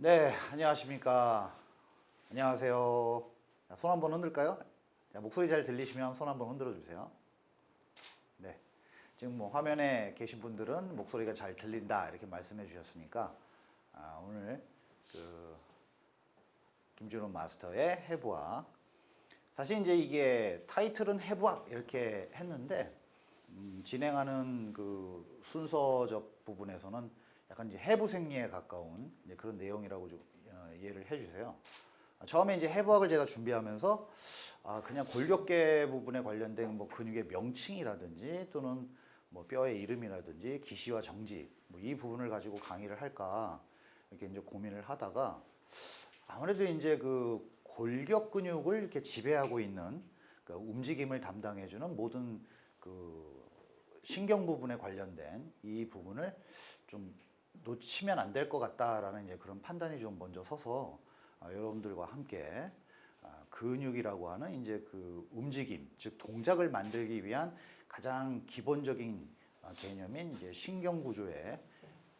네, 안녕하십니까. 안녕하세요. 자, 손 한번 흔들까요? 자, 목소리 잘 들리시면 손 한번 흔들어 주세요. 네. 지금 뭐 화면에 계신 분들은 목소리가 잘 들린다 이렇게 말씀해 주셨으니까 아, 오늘 그 김준호 마스터의 해부학 사실 이제 이게 타이틀은 해부학 이렇게 했는데 음, 진행하는 그 순서적 부분에서는 약간 이제 해부 생리에 가까운 그런 내용이라고 좀 어, 이해를 해주세요. 아, 처음에 이제 해부학을 제가 준비하면서 아 그냥 골격계 부분에 관련된 뭐 근육의 명칭이라든지 또는 뭐 뼈의 이름이라든지 기시와 정지 뭐 이 부분을 가지고 강의를 할까 이렇게 이제 고민을 하다가 아무래도 이제 그 골격 근육을 이렇게 지배하고 있는 그 움직임을 담당해주는 모든 그 신경 부분에 관련된 이 부분을 좀 놓치면 안 될 것 같다라는 이제 그런 판단이 좀 먼저 서서 아, 여러분들과 함께 아, 근육이라고 하는 이제 그 움직임, 즉 동작을 만들기 위한 가장 기본적인 아, 개념인 이제 신경 구조의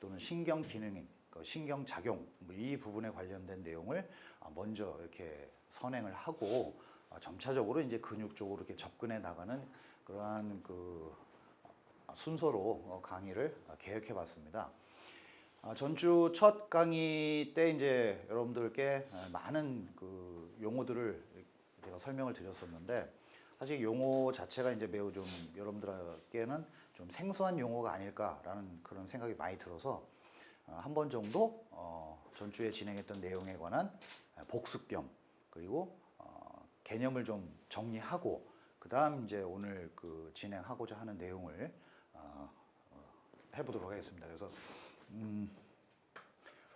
또는 신경 기능인 그 신경 작용 뭐이 부분에 관련된 내용을 아, 먼저 이렇게 선행을 하고 아, 점차적으로 이제 근육 쪽으로 이렇게 접근해 나가는 그러한 그 순서로 어, 강의를 계획해 봤습니다. 아, 전주 첫 강의 때 이제 여러분들께 아, 많은 그 용어들을 제가 설명을 드렸었는데 사실 용어 자체가 이제 매우 좀 여러분들에게는 좀 생소한 용어가 아닐까라는 그런 생각이 많이 들어서 아, 한번 정도 어, 전주에 진행했던 내용에 관한 복습 겸 그리고 어, 개념을 좀 정리하고 그 다음 이제 오늘 그 진행하고자 하는 내용을 어, 어, 해보도록 하겠습니다. 그래서 음,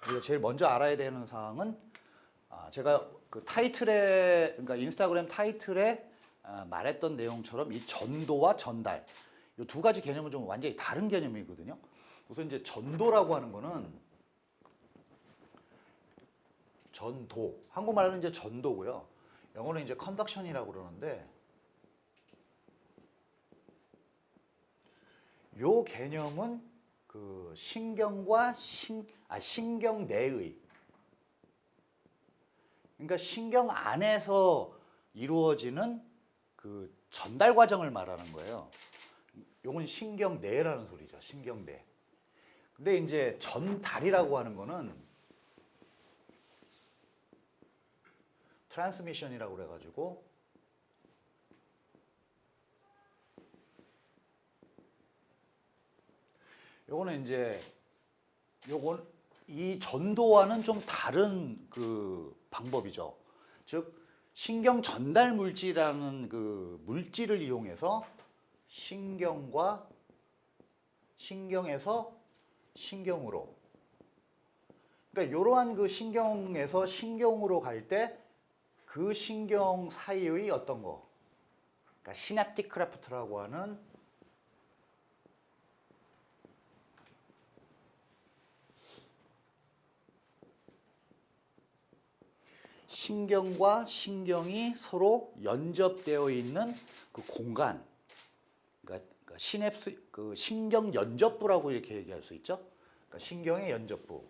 우리가 제일 먼저 알아야 되는 사항은 아, 제가 그 타이틀에 그러니까 인스타그램 타이틀에 아, 말했던 내용처럼 이 전도와 전달 이 두 가지 개념은 좀 완전히 다른 개념이거든요. 우선 이제 전도라고 하는 거는 전도 한국말로는 이제 전도고요. 영어는 이제 컨덕션이라고 그러는데 요 개념은 그 신경과 신, 아, 신경 내의 그러니까 신경 안에서 이루어지는 그 전달 과정을 말하는 거예요. 요건 신경 내라는 소리죠. 신경 내. 근데 이제 전달이라고 하는 거는 트랜스미션이라고 그래 가지고 요거는 이제 요건 이 전도와는 좀 다른 그 방법이죠. 즉 신경 전달 물질이라는 그 물질을 이용해서 신경과 신경에서 신경으로 그러니까 이러한 그 신경에서 신경으로 갈 때 그 신경 사이의 어떤 거 그러니까 synaptic cleft라고 하는 신경과 신경이 서로 연접되어 있는 그 공간, 그러니까, 그러니까 시냅스, 그 신경 연접부라고 이렇게 얘기할 수 있죠. 그러니까 신경의 연접부,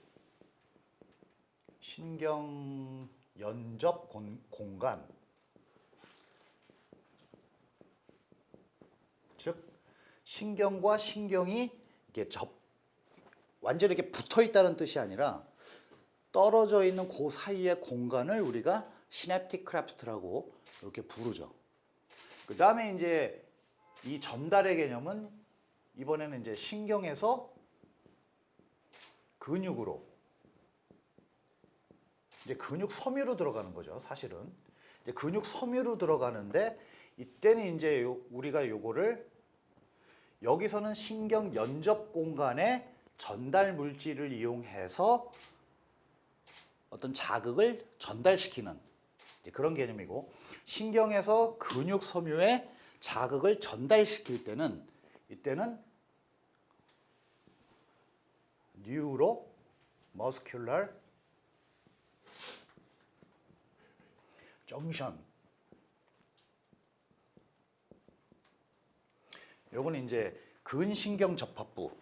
신경 연접 공, 공간, 즉 신경과 신경이 이렇게 접 완전히 이렇게 붙어 있다는 뜻이 아니라 떨어져 있는 그 사이의 공간을 우리가 synaptic cleft라고 이렇게 부르죠. 그 다음에 이제 이 전달의 개념은 이번에는 이제 신경에서 근육으로 이제 근육 섬유로 들어가는 거죠. 사실은 이제 근육 섬유로 들어가는데 이때는 이제 요- 우리가 요거를 여기서는 신경 연접 공간에 전달 물질을 이용해서 어떤 자극을 전달시키는 그런 개념이고 신경에서 근육 섬유에 자극을 전달시킬 때는 이때는 뉴로 머스큘러 정션. 요거는 이제 근신경 접합부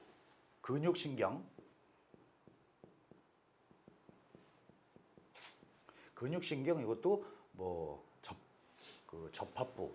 근육신경 근육신경 이것도 뭐 접, 그 접합부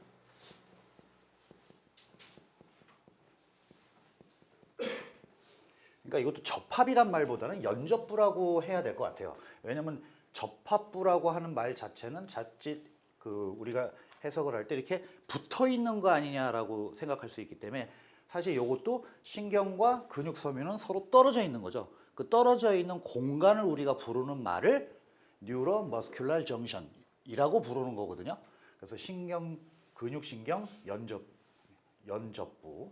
그러니까 이것도 접합이란 말보다는 연접부라고 해야 될 것 같아요. 왜냐면 접합부라고 하는 말 자체는 자칫 그 우리가 해석을 할 때 이렇게 붙어 있는 거 아니냐라고 생각할 수 있기 때문에 사실 이것도 신경과 근육 섬유는 서로 떨어져 있는 거죠. 그 떨어져 있는 공간을 우리가 부르는 말을 뉴로 머스큘러 정션이라고 부르는 거거든요. 그래서 신경 근육 신경 연접 연접부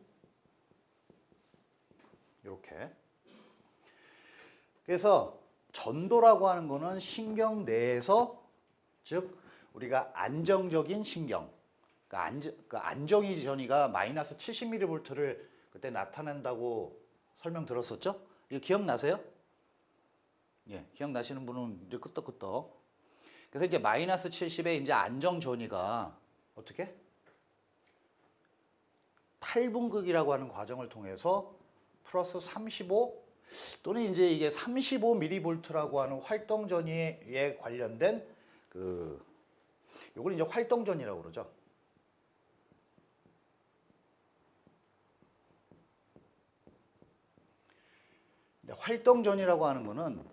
이렇게 그래서 전도라고 하는 거는 신경 내에서 즉 우리가 안정적인 신경 그러니까 안정, 그러니까 안정이 전이가 마이너스 70mV를 그때 나타낸다고 설명 들었었죠? 이거 기억나세요? 예, 기억나시는 분은 이제 끄떡끄떡. 그래서 이제 마이너스 70에 이제 안정 전이가 어떻게? 탈분극이라고 하는 과정을 통해서 플러스 35 또는 이제 이게 35mV라고 하는 활동 전이에 관련된 그 요걸 이제 활동 전이라고 그러죠. 근데 활동 전이라고 하는 거는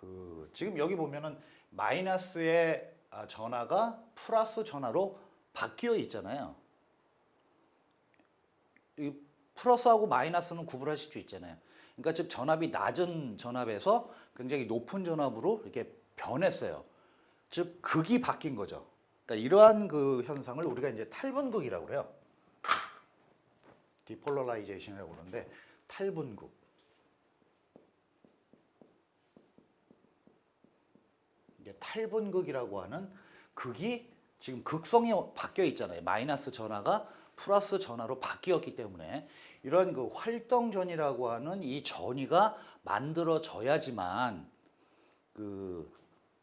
그 지금 여기 보면은 마이너스의 아, 전화가 플러스 전화로 바뀌어 있잖아요. 이 플러스하고 마이너스는 구분하실 수 있잖아요. 그러니까 즉 전압이 낮은 전압에서 굉장히 높은 전압으로 이렇게 변했어요. 즉 극이 바뀐 거죠. 그러니까 이러한 그 현상을 우리가 이제 탈분극이라고 그래요. depolarization이라고 그러는데 탈분극. 이게 탈분극이라고 하는 극이 지금 극성이 바뀌어 있잖아요. 마이너스 전하가 플러스 전하로 바뀌었기 때문에 이런 그 활동전이라고 하는 이 전이가 만들어져야지만 그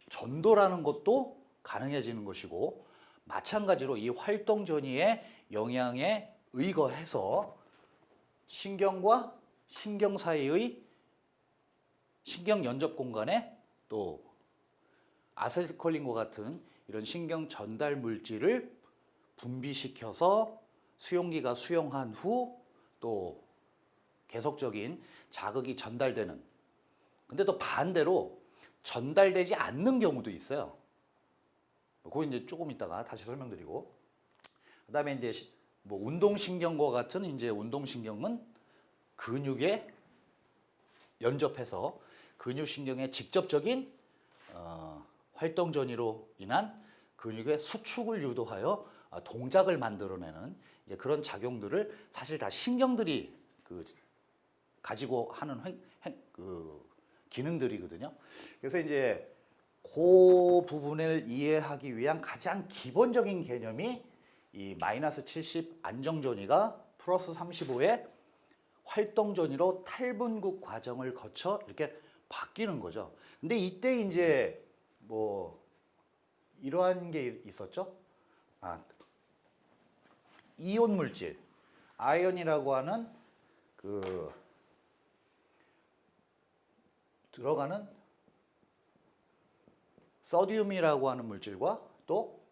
전도라는 것도 가능해지는 것이고 마찬가지로 이 활동 전이의 영향에 의거해서 신경과 신경 사이의 신경 연접 공간에 또 아세틸콜린과 같은 이런 신경 전달 물질을 분비시켜서 수용기가 수용한 후 또 계속적인 자극이 전달되는 근데 또 반대로 전달되지 않는 경우도 있어요. 그거 이제 조금 있다가 다시 설명드리고 그 다음에 이제 시- 뭐 운동신경과 같은 이제 운동신경은 근육에 연접해서 근육신경의 직접적인 어, 활동 전이로 인한 근육의 수축을 유도하여 어, 동작을 만들어내는 이제 그런 작용들을 사실 다 신경들이 그 가지고 하는 행, 행- 그 기능들이거든요. 그래서 이제 그 부분을 이해하기 위한 가장 기본적인 개념이 이 마이너스 70 안정전이가 플러스 35의 활동전이로 탈분국 과정을 거쳐 이렇게 바뀌는 거죠. 근데 이때 이제 뭐 이러한 게 있었죠. 아, 이온 물질, ion이라고 하는 그 들어가는 sodium이라고 하는 물질과 또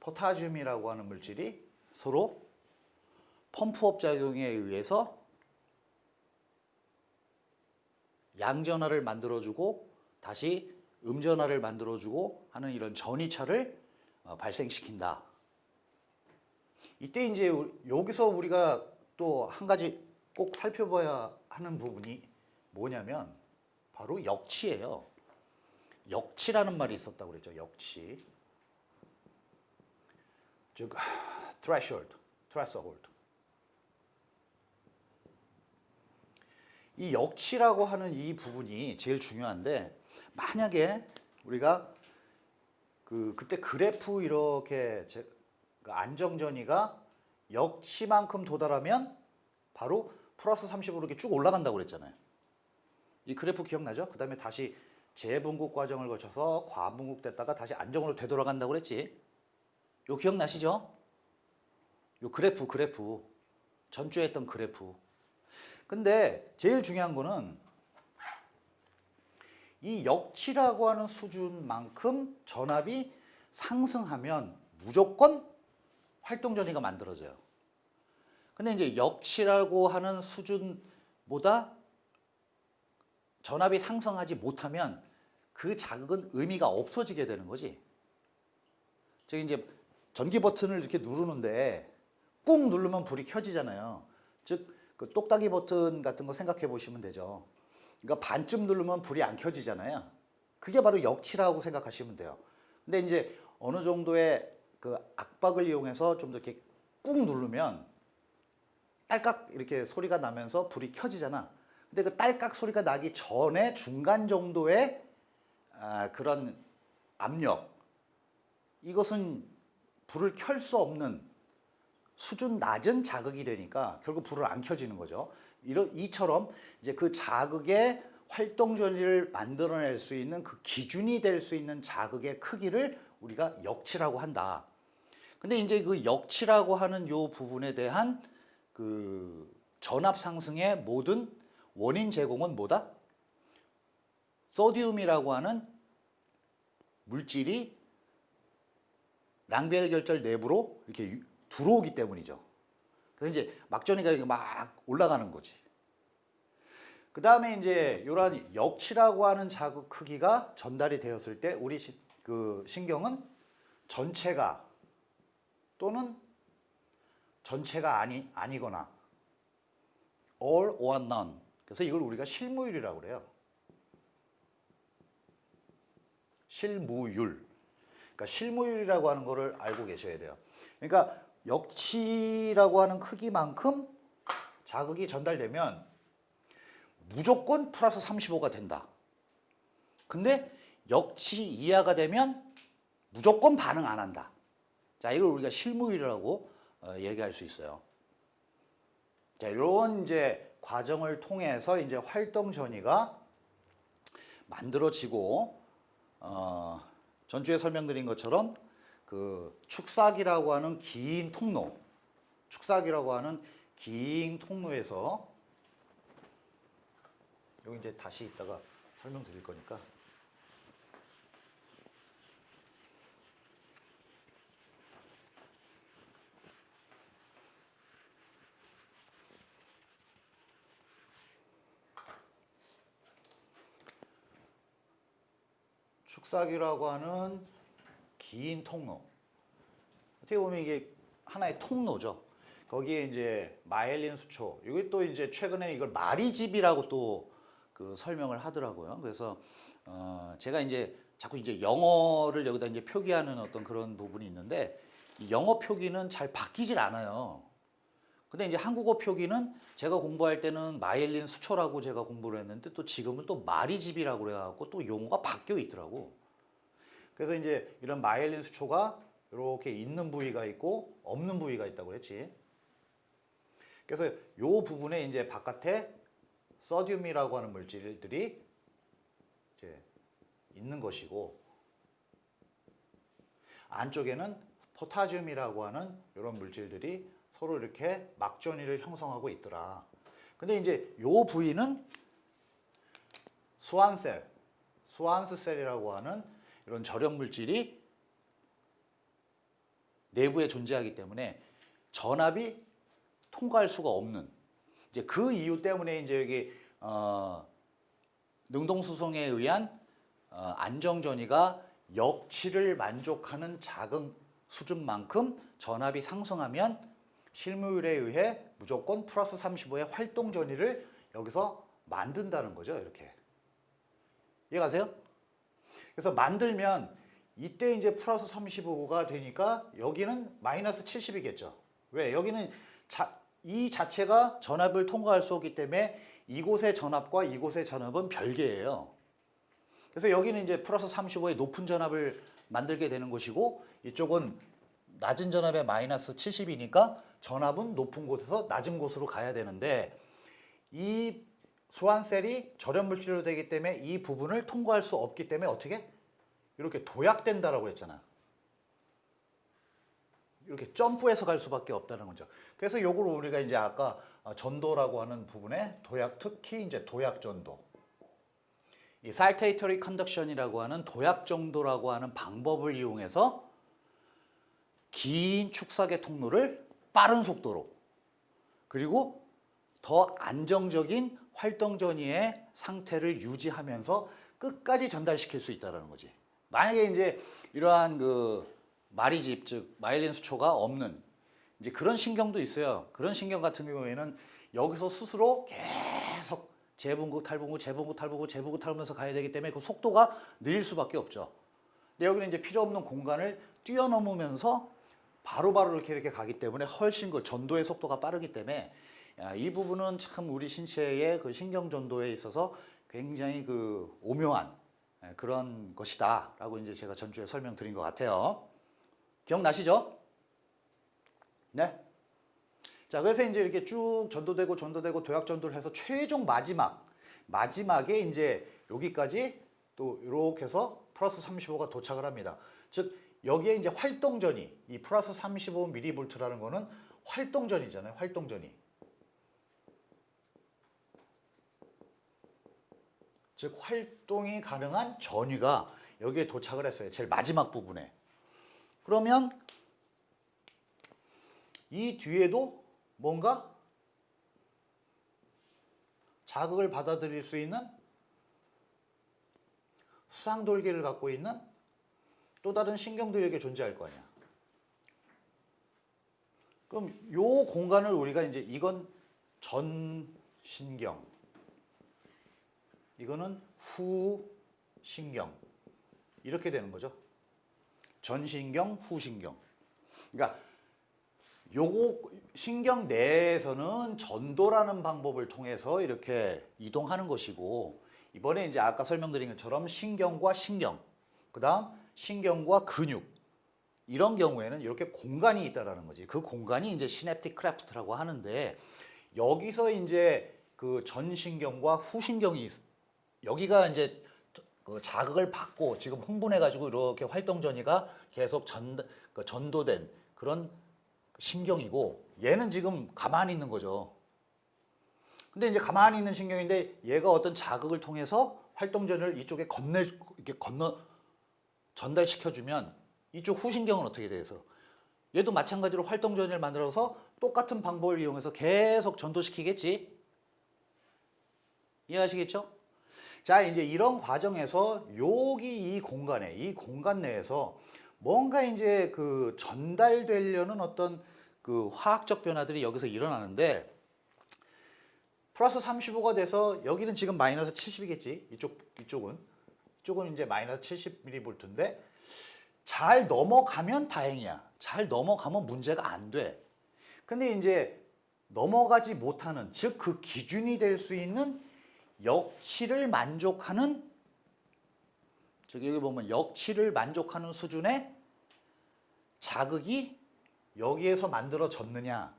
potassium이라고 하는 물질이 서로 펌프업 작용에 의해서 양전하를 만들어주고 다시 음전하를 만들어주고 하는 이런 전이차를 어, 발생시킨다. 이때 이제 우- 여기서 우리가 또 한 가지 꼭 살펴봐야 하는 부분이 뭐냐면 바로 역치예요. 역치라는 말이 있었다고 그랬죠. 역치. 즉 threshold, threshold. 이 역치라고 하는 이 부분이 제일 중요한데 만약에 우리가 그 그때 그래프 이렇게 제, 그 안정전이가 역치만큼 도달하면 바로 플러스 30으로 이렇게 쭉 올라간다고 그랬잖아요. 이 그래프 기억나죠? 그 다음에 다시 재분국 과정을 거쳐서 과분국 됐다가 다시 안정으로 되돌아간다고 그랬지. 요 기억나시죠? 요 그래프 그래프 전주에 했던 그래프. 근데 제일 중요한 거는 이 역치라고 하는 수준만큼 전압이 상승하면 무조건 활동 전이가 만들어져요. 근데 이제 역치라고 하는 수준보다 전압이 상승하지 못하면 그 자극은 의미가 없어지게 되는 거지. 즉 이제 전기 버튼을 이렇게 누르는데 꾹 누르면 불이 켜지잖아요. 즉 그 똑딱이 버튼 같은 거 생각해 보시면 되죠. 그러니까 반쯤 누르면 불이 안 켜지잖아요. 그게 바로 역치라고 생각하시면 돼요. 근데 이제 어느 정도의 그 압박을 이용해서 좀 더 이렇게 꾹 누르면 딸깍 이렇게 소리가 나면서 불이 켜지잖아. 근데 그 딸깍 소리가 나기 전에 중간 정도의 아, 그런 압력 이것은 불을 켤 수 없는 수준 낮은 자극이 되니까 결국 불을 안 켜지는 거죠. 이런 이처럼 이제 그 자극의 활동 전리를 만들어낼 수 있는 그 기준이 될 수 있는 자극의 크기를 우리가 역치라고 한다. 근데 이제 그 역치라고 하는 요 부분에 대한 그 전압 상승의 모든 원인 제공은 뭐다? 소디움이라고 하는 물질이 랑비엘 결절 내부로 이렇게 유- 들어오기 때문이죠. 그래서 이제 막전이가 막 올라가는 거지. 그 다음에 이제 이러한 역치라고 하는 자극 크기가 전달이 되었을 때 우리 시- 그 신경은 전체가 또는 전체가 아니 아니거나 all or none. 그래서 이걸 우리가 실무율이라고 그래요. 실무율. 그러니까 실무율이라고 하는 거를 알고 계셔야 돼요. 그러니까 역치라고 하는 크기만큼 자극이 전달되면 무조건 플러스 35가 된다. 근데 역치 이하가 되면 무조건 반응 안 한다. 자, 이걸 우리가 실무율이라고 어, 얘기할 수 있어요. 자, 이런 이제 과정을 통해서 이제 활동 전이가 만들어지고 어, 전주에 설명드린 것처럼 그 축사기라고 하는 긴 통로, 축사기라고 하는 긴 통로에서 여기 이제 다시 이따가 설명드릴 거니까. 축사기라고 하는 긴 통로. 어떻게 보면 이게 하나의 통로죠. 거기에 이제 마엘린 수초. 이게 또 이제 최근에 이걸 마리집이라고 또 그 설명을 하더라고요. 그래서 어 제가 이제 자꾸 이제 영어를 여기다 이제 표기하는 어떤 그런 부분이 있는데 이 영어 표기는 잘 바뀌질 않아요. 근데 이제 한국어 표기는 제가 공부할 때는 마엘린 수초라고 제가 공부를 했는데 또 지금은 또 마리집이라고 그래갖고 또 용어가 바뀌어 있더라고. 그래서 이제 이런 마엘린 수초가 이렇게 있는 부위가 있고 없는 부위가 있다고 그랬지. 그래서 요 부분에 이제 바깥에 서듐이라고 하는 물질들이 이제 있는 것이고 안쪽에는 포타듐이라고 하는 이런 물질들이 서로 이렇게 막전이를 형성하고 있더라. 근데 이제 요 부위는 수환셀, 수환스셀이라고 하는 이런 절연 물질이 내부에 존재하기 때문에 전압이 통과할 수가 없는 이제 그 이유 때문에 이제 여기 어, 능동수송에 의한 어, 안정전이가 역치를 만족하는 작은 수준만큼 전압이 상승하면 실무율에 의해 무조건 플러스 35의 활동 전이를 여기서 만든다는 거죠. 이렇게 이해가세요? 그래서 만들면 이때 이제 플러스 35가 되니까 여기는 마이너스 70이겠죠. 왜? 여기는 자, 이 자체가 전압을 통과할 수 없기 때문에 이곳의 전압과 이곳의 전압은 별개예요. 그래서 여기는 이제 플러스 35의 높은 전압을 만들게 되는 것이고 이쪽은 낮은 전압에 마이너스 70이니까 전압은 높은 곳에서 낮은 곳으로 가야 되는데 이 수환셀이 절연 물질로 되기 때문에 이 부분을 통과할 수 없기 때문에 어떻게 이렇게 도약된다라고 했잖아. 이렇게 점프해서 갈 수밖에 없다는 거죠. 그래서 요걸 우리가 이제 아까 어, 전도라고 하는 부분에 도약 특히 이제 도약 전도 이 saltatory conduction이라고 하는 도약 정도라고 하는 방법을 이용해서 긴 축사계 통로를 빠른 속도로 그리고 더 안정적인 활동 전이의 상태를 유지하면서 끝까지 전달시킬 수 있다는 거지. 만약에 이제 이러한 그 마리집 즉 마일린 수초가 없는 이제 그런 신경도 있어요. 그런 신경 같은 경우에는 여기서 스스로 계속 재분구 탈분구 재분구 탈분구 재분구 탈면서 가야 되기 때문에 그 속도가 느릴 수밖에 없죠. 근데 여기는 이제 필요 없는 공간을 뛰어넘으면서 바로바로 이렇게 이렇게 가기 때문에 훨씬 그 전도의 속도가 빠르기 때문에 야, 이 부분은 참 우리 신체의 그 신경 전도에 있어서 굉장히 그 오묘한 예, 그런 것이다 라고 이제 제가 전주에 설명드린 것 같아요. 기억나시죠? 네. 자, 그래서 이제 이렇게 쭉 전도되고 전도되고 도약 전도를 해서 최종 마지막 마지막에 이제 여기까지 또 이렇게 해서 플러스 35가 도착을 합니다. 즉 여기에 이제 활동전이 이 플러스 35mV라는 거는 활동전이잖아요. 활동전이. 즉 활동이 가능한 전위가 여기에 도착을 했어요. 제일 마지막 부분에. 그러면 이 뒤에도 뭔가 자극을 받아들일 수 있는 수상돌기를 갖고 있는 또 다른 신경들이 이렇게 존재할 거 아니야. 그럼 요 공간을 우리가 이제 이건 전신경, 이거는 후신경 이렇게 되는 거죠. 전신경, 후신경. 그러니까 요거 신경 내에서는 전도라는 방법을 통해서 이렇게 이동하는 것이고 이번에 이제 아까 설명드린 것처럼 신경과 신경, 그 다음 신경과 근육 이런 경우에는 이렇게 공간이 있다라는 거지. 그 공간이 이제 synaptic cleft라고 하는데 여기서 이제 그 전신경과 후신경이 있- 여기가 이제 그 자극을 받고 지금 흥분해 가지고 이렇게 활동 전이가 계속 전 그 전도된 그런 신경이고 얘는 지금 가만히 있는 거죠. 근데 이제 가만히 있는 신경인데 얘가 어떤 자극을 통해서 활동 전을 이쪽에 건네 이렇게 건너 전달시켜 주면 이쪽 후신경은 어떻게 돼서 얘도 마찬가지로 활동 전을 만들어서 똑같은 방법을 이용해서 계속 전도시키겠지. 이해하시겠죠? 자, 이제 이런 과정에서 여기 이 공간에, 이 공간 내에서 뭔가 이제 그 전달되려는 어떤 그 화학적 변화들이 여기서 일어나는데 플러스 35가 돼서 여기는 지금 마이너스 70이겠지. 이쪽, 이쪽은. 이쪽은 이제 마이너스 70mV인데 잘 넘어가면 다행이야. 잘 넘어가면 문제가 안 돼. 근데 이제 넘어가지 못하는, 즉 그 기준이 될 수 있는 역치를 만족하는 저기 여기 보면 역치를 만족하는 수준의 자극이 여기에서 만들어졌느냐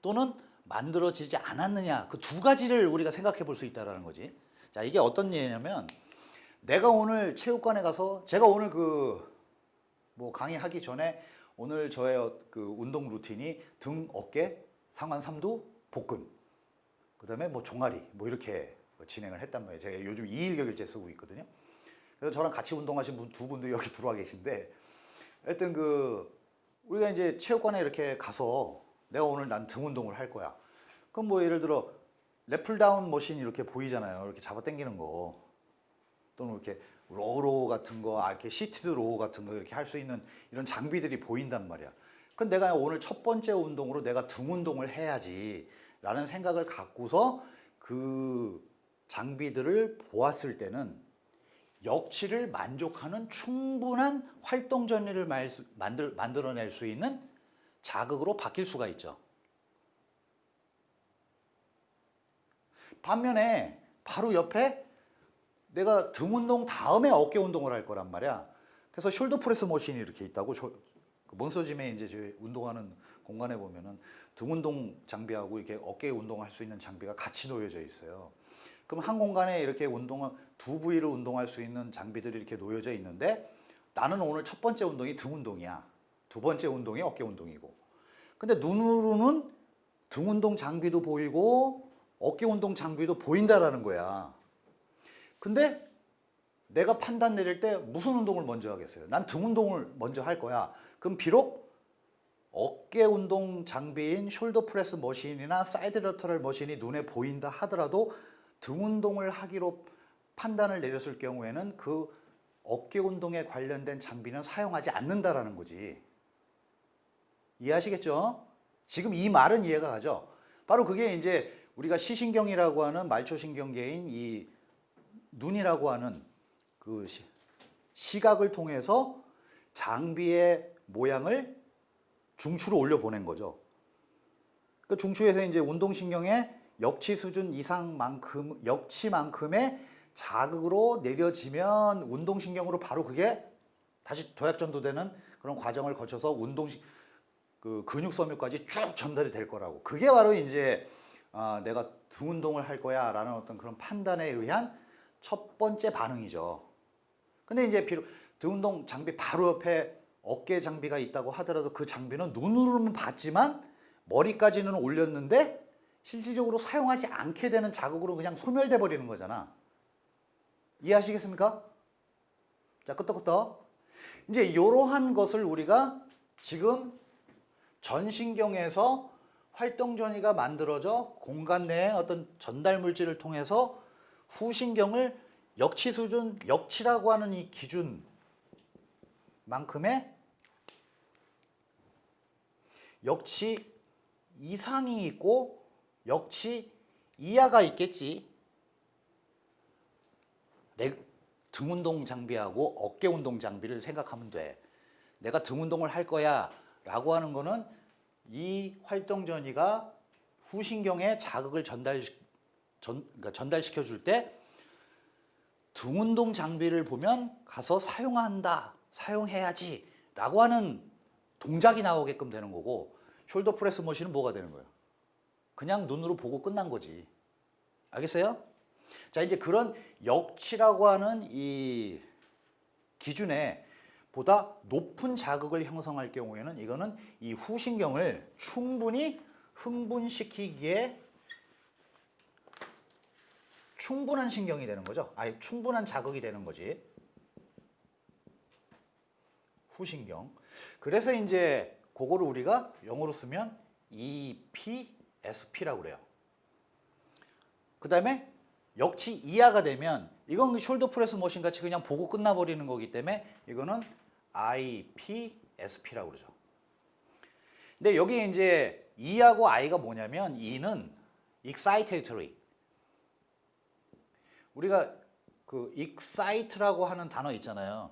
또는 만들어지지 않았느냐 그 두 가지를 우리가 생각해 볼 수 있다라는 거지. 자 이게 어떤 예냐면 내가 오늘 체육관에 가서 제가 오늘 그 뭐 강의하기 전에 오늘 저의 그 운동 루틴이 등, 어깨, 상완 삼두, 복근 그 다음에 뭐 종아리 뭐 이렇게 진행을 했단 말이에요. 제가 요즘 이일격일제 쓰고 있거든요. 그래서 저랑 같이 운동하신 분 두 분도 여기 들어와 계신데 하여튼 그 우리가 이제 체육관에 이렇게 가서 내가 오늘 난 등 운동을 할 거야. 그럼 뭐 예를 들어 lat pulldown machine 이렇게 보이잖아요. 이렇게 잡아 당기는 거. 또는 이렇게 low row 같은 거, 아, 이렇게 seated row 같은 거 이렇게 할 수 있는 이런 장비들이 보인단 말이야. 그럼 내가 오늘 첫 번째 운동으로 내가 등 운동을 해야지 라는 생각을 갖고서 그 장비들을 보았을 때는 역치를 만족하는 충분한 활동 전위를 만들, 만들어낼 수 있는 자극으로 바뀔 수가 있죠. 반면에 바로 옆에 내가 등 운동 다음에 어깨 운동을 할 거란 말이야. 그래서 shoulder press machine이 이렇게 있다고 쇼- 그 몬스터짐에 이제 운동하는 공간에 보면은 등 운동 장비하고 이렇게 어깨 운동할 수 있는 장비가 같이 놓여져 있어요. 그럼 한 공간에 이렇게 운동 두 부위를 운동할 수 있는 장비들이 이렇게 놓여져 있는데 나는 오늘 첫 번째 운동이 등 운동이야. 두 번째 운동이 어깨 운동이고. 근데 눈으로는 등 운동 장비도 보이고 어깨 운동 장비도 보인다라는 거야. 근데 내가 판단 내릴 때 무슨 운동을 먼저 하겠어요? 난 등 운동을 먼저 할 거야. 그럼 비록 어깨 운동 장비인 shoulder press machine이나 side lateral machine이 눈에 보인다 하더라도 등 운동을 하기로 판단을 내렸을 경우에는 그 어깨 운동에 관련된 장비는 사용하지 않는다라는 거지. 이해하시겠죠? 지금 이 말은 이해가 가죠? 바로 그게 이제 우리가 시신경이라고 하는 말초신경계인 이 눈이라고 하는 그 시, 시각을 통해서 장비의 모양을 중추로 올려 보낸 거죠. 그 중추에서 이제 운동신경의 역치 수준 이상만큼 역치만큼의 자극으로 내려지면 운동신경으로 바로 그게 다시 도약 전도되는 그런 과정을 거쳐서 운동 그 근육 섬유까지 쭉 전달이 될 거라고. 그게 바로 이제 아, 내가 등 운동을 할 거야 라는 어떤 그런 판단에 의한 첫 번째 반응이죠. 근데 이제 비록 등 운동 장비 바로 옆에 어깨 장비가 있다고 하더라도 그 장비는 눈으로는 봤지만 머리까지는 올렸는데 실질적으로 사용하지 않게 되는 자극으로 그냥 소멸돼 버리는 거잖아. 이해하시겠습니까? 자, 끄떡끄떡. 이제 이러한 것을 우리가 지금 전신경에서 활동 전이가 만들어져 공간 내에 어떤 전달 물질을 통해서 후신경을 역치 수준, 역치라고 하는 이 기준만큼의 역치 이상이 있고 역치 이하가 있겠지. 내등 운동 장비하고 어깨 운동 장비를 생각하면 돼. 내가 등 운동을 할 거야 라고 하는 거는 이 활동 전이가 후신경에 자극을 전달, 전, 그러니까 전달시켜 줄 때 등 운동 장비를 보면 가서 사용한다, 사용해야지 라고 하는 동작이 나오게끔 되는 거고 shoulder press machine은 뭐가 되는 거예요? 그냥 눈으로 보고 끝난 거지. 알겠어요? 자, 이제 그런 역치라고 하는 이 기준에 보다 높은 자극을 형성할 경우에는 이거는 이 후신경을 충분히 흥분시키기에 충분한 신경이 되는 거죠. 아니, 충분한 자극이 되는 거지. 후신경. 그래서 이제 그거를 우리가 영어로 쓰면 EPSP라고 그래요. 그 다음에 역치 이하가 되면 이건 shoulder press machine 같이 그냥 보고 끝나버리는 거기 때문에 이거는 IPSP라고 그러죠. 근데 여기 이제 E하고 I가 뭐냐면 E는 excitatory. 우리가 그 excite라고 하는 단어 있잖아요.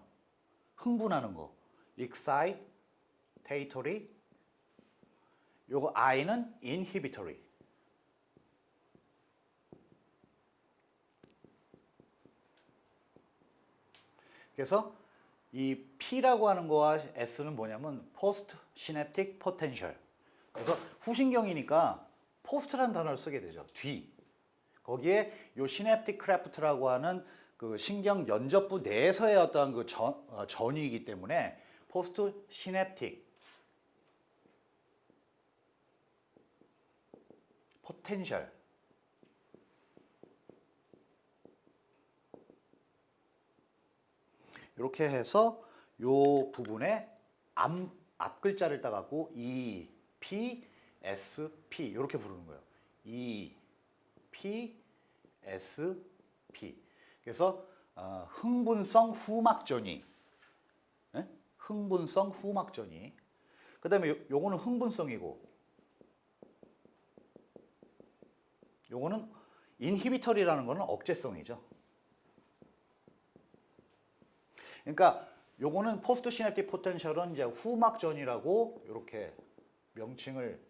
흥분하는 거. excitatory. 요거 I는 inhibitory. 그래서 이 P라고 하는 거와 S는 뭐냐면 post synaptic potential. 그래서 후신경이니까 post라는 단어를 쓰게 되죠. 뒤. 거기에 요 synaptic cleft라고 하는 그 신경 연접부 내에서의 어떠한 그 전, 어, 전위이기 때문에 postsynaptic potential 이렇게 해서 요 부분에 앞, 앞 글자를 따갖고 E, P, S, P 이렇게 부르는 거예요. E, P, S, P. 그래서 어, 흥분성 후막전이, 예? 흥분성 후막전이. 그 다음에 요, 요거는 흥분성이고, 요거는 인히비터리라는 거는 억제성이죠. 그러니까 요거는 postsynaptic potential은 이제 후막 전위라고 이렇게 명칭을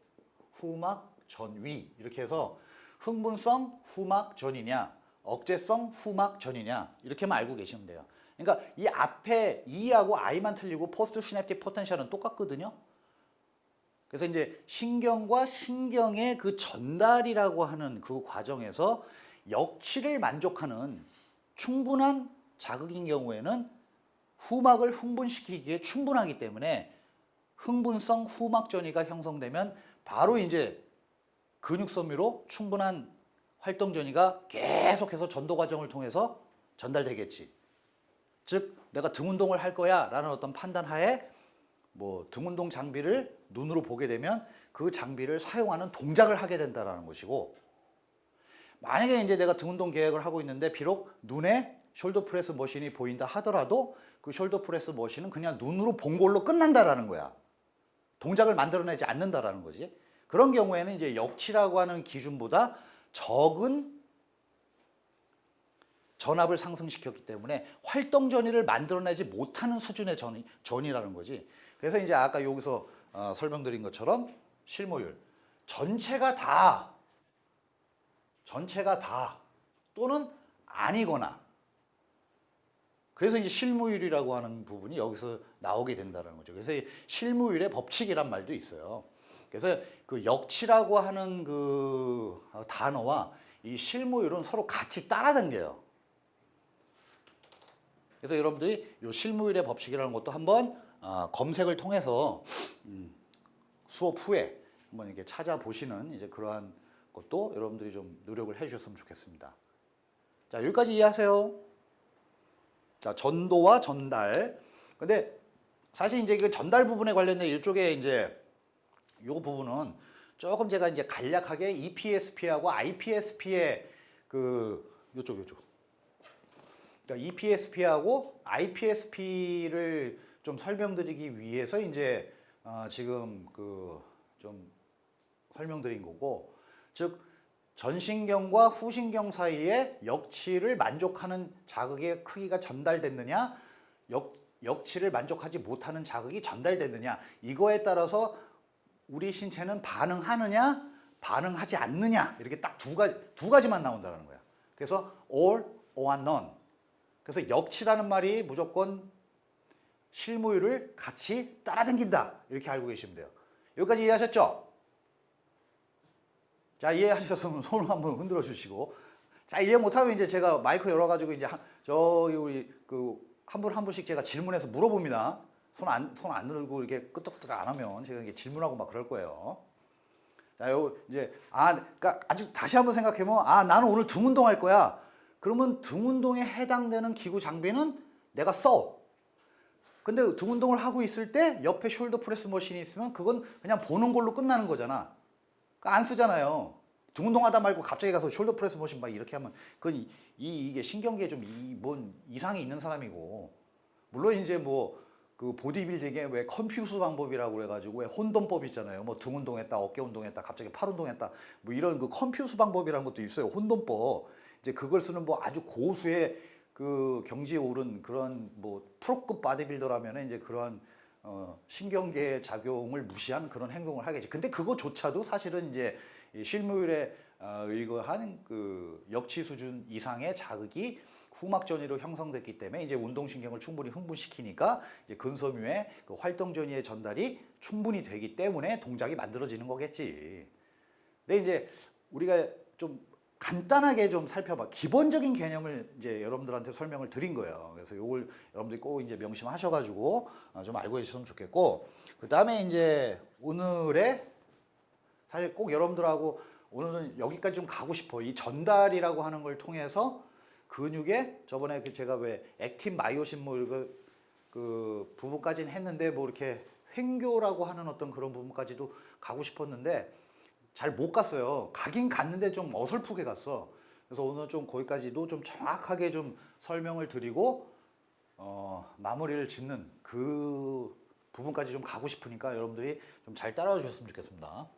후막 전위 이렇게 해서 흥분성 후막 전위냐 억제성 후막 전위냐 이렇게만 알고 계시면 돼요. 그러니까 이 앞에 E하고 I만 틀리고 postsynaptic potential은 똑같거든요. 그래서 이제 신경과 신경의 그 전달이라고 하는 그 과정에서 역치를 만족하는 충분한 자극인 경우에는 후막을 흥분시키기에 충분하기 때문에 흥분성 후막 전이가 형성되면 바로 이제 근육섬유로 충분한 활동 전이가 계속해서 전도 과정을 통해서 전달되겠지. 즉 내가 등 운동을 할 거야 라는 어떤 판단 하에 뭐 등 운동 장비를 눈으로 보게 되면 그 장비를 사용하는 동작을 하게 된다라는 것이고 만약에 이제 내가 등 운동 계획을 하고 있는데 비록 눈에 shoulder press machine이 보인다 하더라도 그 shoulder press machine은 그냥 눈으로 본 걸로 끝난다라는 거야. 동작을 만들어내지 않는다라는 거지. 그런 경우에는 이제 역치라고 하는 기준보다 적은 전압을 상승시켰기 때문에 활동 전위를 만들어내지 못하는 수준의 전위, 전위라는 거지. 그래서 이제 아까 여기서 어, 설명드린 것처럼 실모율 전체가 다 전체가 다 또는 아니거나 그래서 이제 실무율이라고 하는 부분이 여기서 나오게 된다는 거죠. 그래서 이 실무율의 법칙이란 말도 있어요. 그래서 그 역치라고 하는 그 단어와 이 실무율은 서로 같이 따라당겨요. 그래서 여러분들이 이 실무율의 법칙이라는 것도 한번 아, 검색을 통해서 음, 수업 후에 한번 이렇게 찾아보시는 이제 그러한 것도 여러분들이 좀 노력을 해주셨으면 좋겠습니다. 자 여기까지 이해하세요. 자 전도와 전달. 근데 사실 이제 그 전달 부분에 관련된 이쪽에 이제 요 부분은 조금 제가 이제 간략하게 EPSP하고 IPSP의 그 요쪽 요쪽 그러니까 EPSP하고 IPSP를 좀 설명드리기 위해서 이제 어 지금 그 좀 설명드린 거고 즉 전신경과 후신경 사이에 역치를 만족하는 자극의 크기가 전달됐느냐 역, 역치를 만족하지 못하는 자극이 전달됐느냐 이거에 따라서 우리 신체는 반응하느냐 반응하지 않느냐 이렇게 딱 두 가지 두 가지만 나온다는 거야. 그래서 all or none. 그래서 역치라는 말이 무조건 실무율을 같이 따라당긴다 이렇게 알고 계시면 돼요. 여기까지 이해하셨죠? 자 이해하셨으면 손을 한번 흔들어 주시고 자 이해 못하면 이제 제가 마이크 열어가지고 이제 한- 저기 우리 그 한 분한 분씩 제가 질문해서 물어봅니다. 손 안 손 안 들고 이렇게 끄떡끄떡 안 하면 제가 이게 질문하고 막 그럴 거예요. 자, 요 이제 아, 그러니까 아주 다시 한번 생각해 보면 아 나는 오늘 등 운동할 거야. 그러면 등 운동에 해당되는 기구 장비는 내가 써. 근데 등 운동을 하고 있을 때 옆에 shoulder press machine이 있으면 그건 그냥 보는 걸로 끝나는 거잖아. 그러니까 안 쓰잖아요. 등 운동하다 말고 갑자기 가서 shoulder press machine 막 이렇게 하면 그건 이, 이 이 게 신경계에 좀 뭔 이상이 있는 사람이고 물론 이제 뭐 그 보디빌딩에 왜 confuse 방법이라고 그래가지고 왜 혼돈법 있잖아요. 뭐 등 운동했다, 어깨 운동했다, 갑자기 팔 운동했다, 뭐 이런 그 컴퓨스 방법이라는 것도 있어요. 혼돈법. 이제 그걸 쓰는 뭐 아주 고수의 그 경지에 오른 그런 뭐 프로급 바디빌더라면 이제 그러한 어, 신경계의 작용을 무시한 그런 행동을 하겠지. 근데 그거조차도 사실은 이제 이 실무율에 어, 의거한 그 역치 수준 이상의 자극이 후막 전이로 형성됐기 때문에 이제 운동신경을 충분히 흥분시키니까 이제 근섬유의 그 활동 전이의 전달이 충분히 되기 때문에 동작이 만들어지는 거겠지. 근데 이제 우리가 좀 간단하게 좀 살펴봐. 기본적인 개념을 이제 여러분들한테 설명을 드린 거예요. 그래서 요걸 여러분들이 꼭 이제 명심하셔가지고 어, 좀 알고 계셨으면 좋겠고, 그 다음에 이제 오늘의 사실 꼭 여러분들하고 오늘은 여기까지 좀 가고 싶어. 이 전달이라고 하는 걸 통해서 근육에 저번에 그 제가 왜 액틴 마이오신 뭐 이거 그 부분까지는 했는데 뭐 이렇게 횡교라고 하는 어떤 그런 부분까지도 가고 싶었는데 잘 못 갔어요. 가긴 갔는데 좀 어설프게 갔어. 그래서 오늘 좀 거기까지도 좀 정확하게 좀 설명을 드리고 어, 마무리를 짓는 그 부분까지 좀 가고 싶으니까 여러분들이 좀 잘 따라와 주셨으면 좋겠습니다.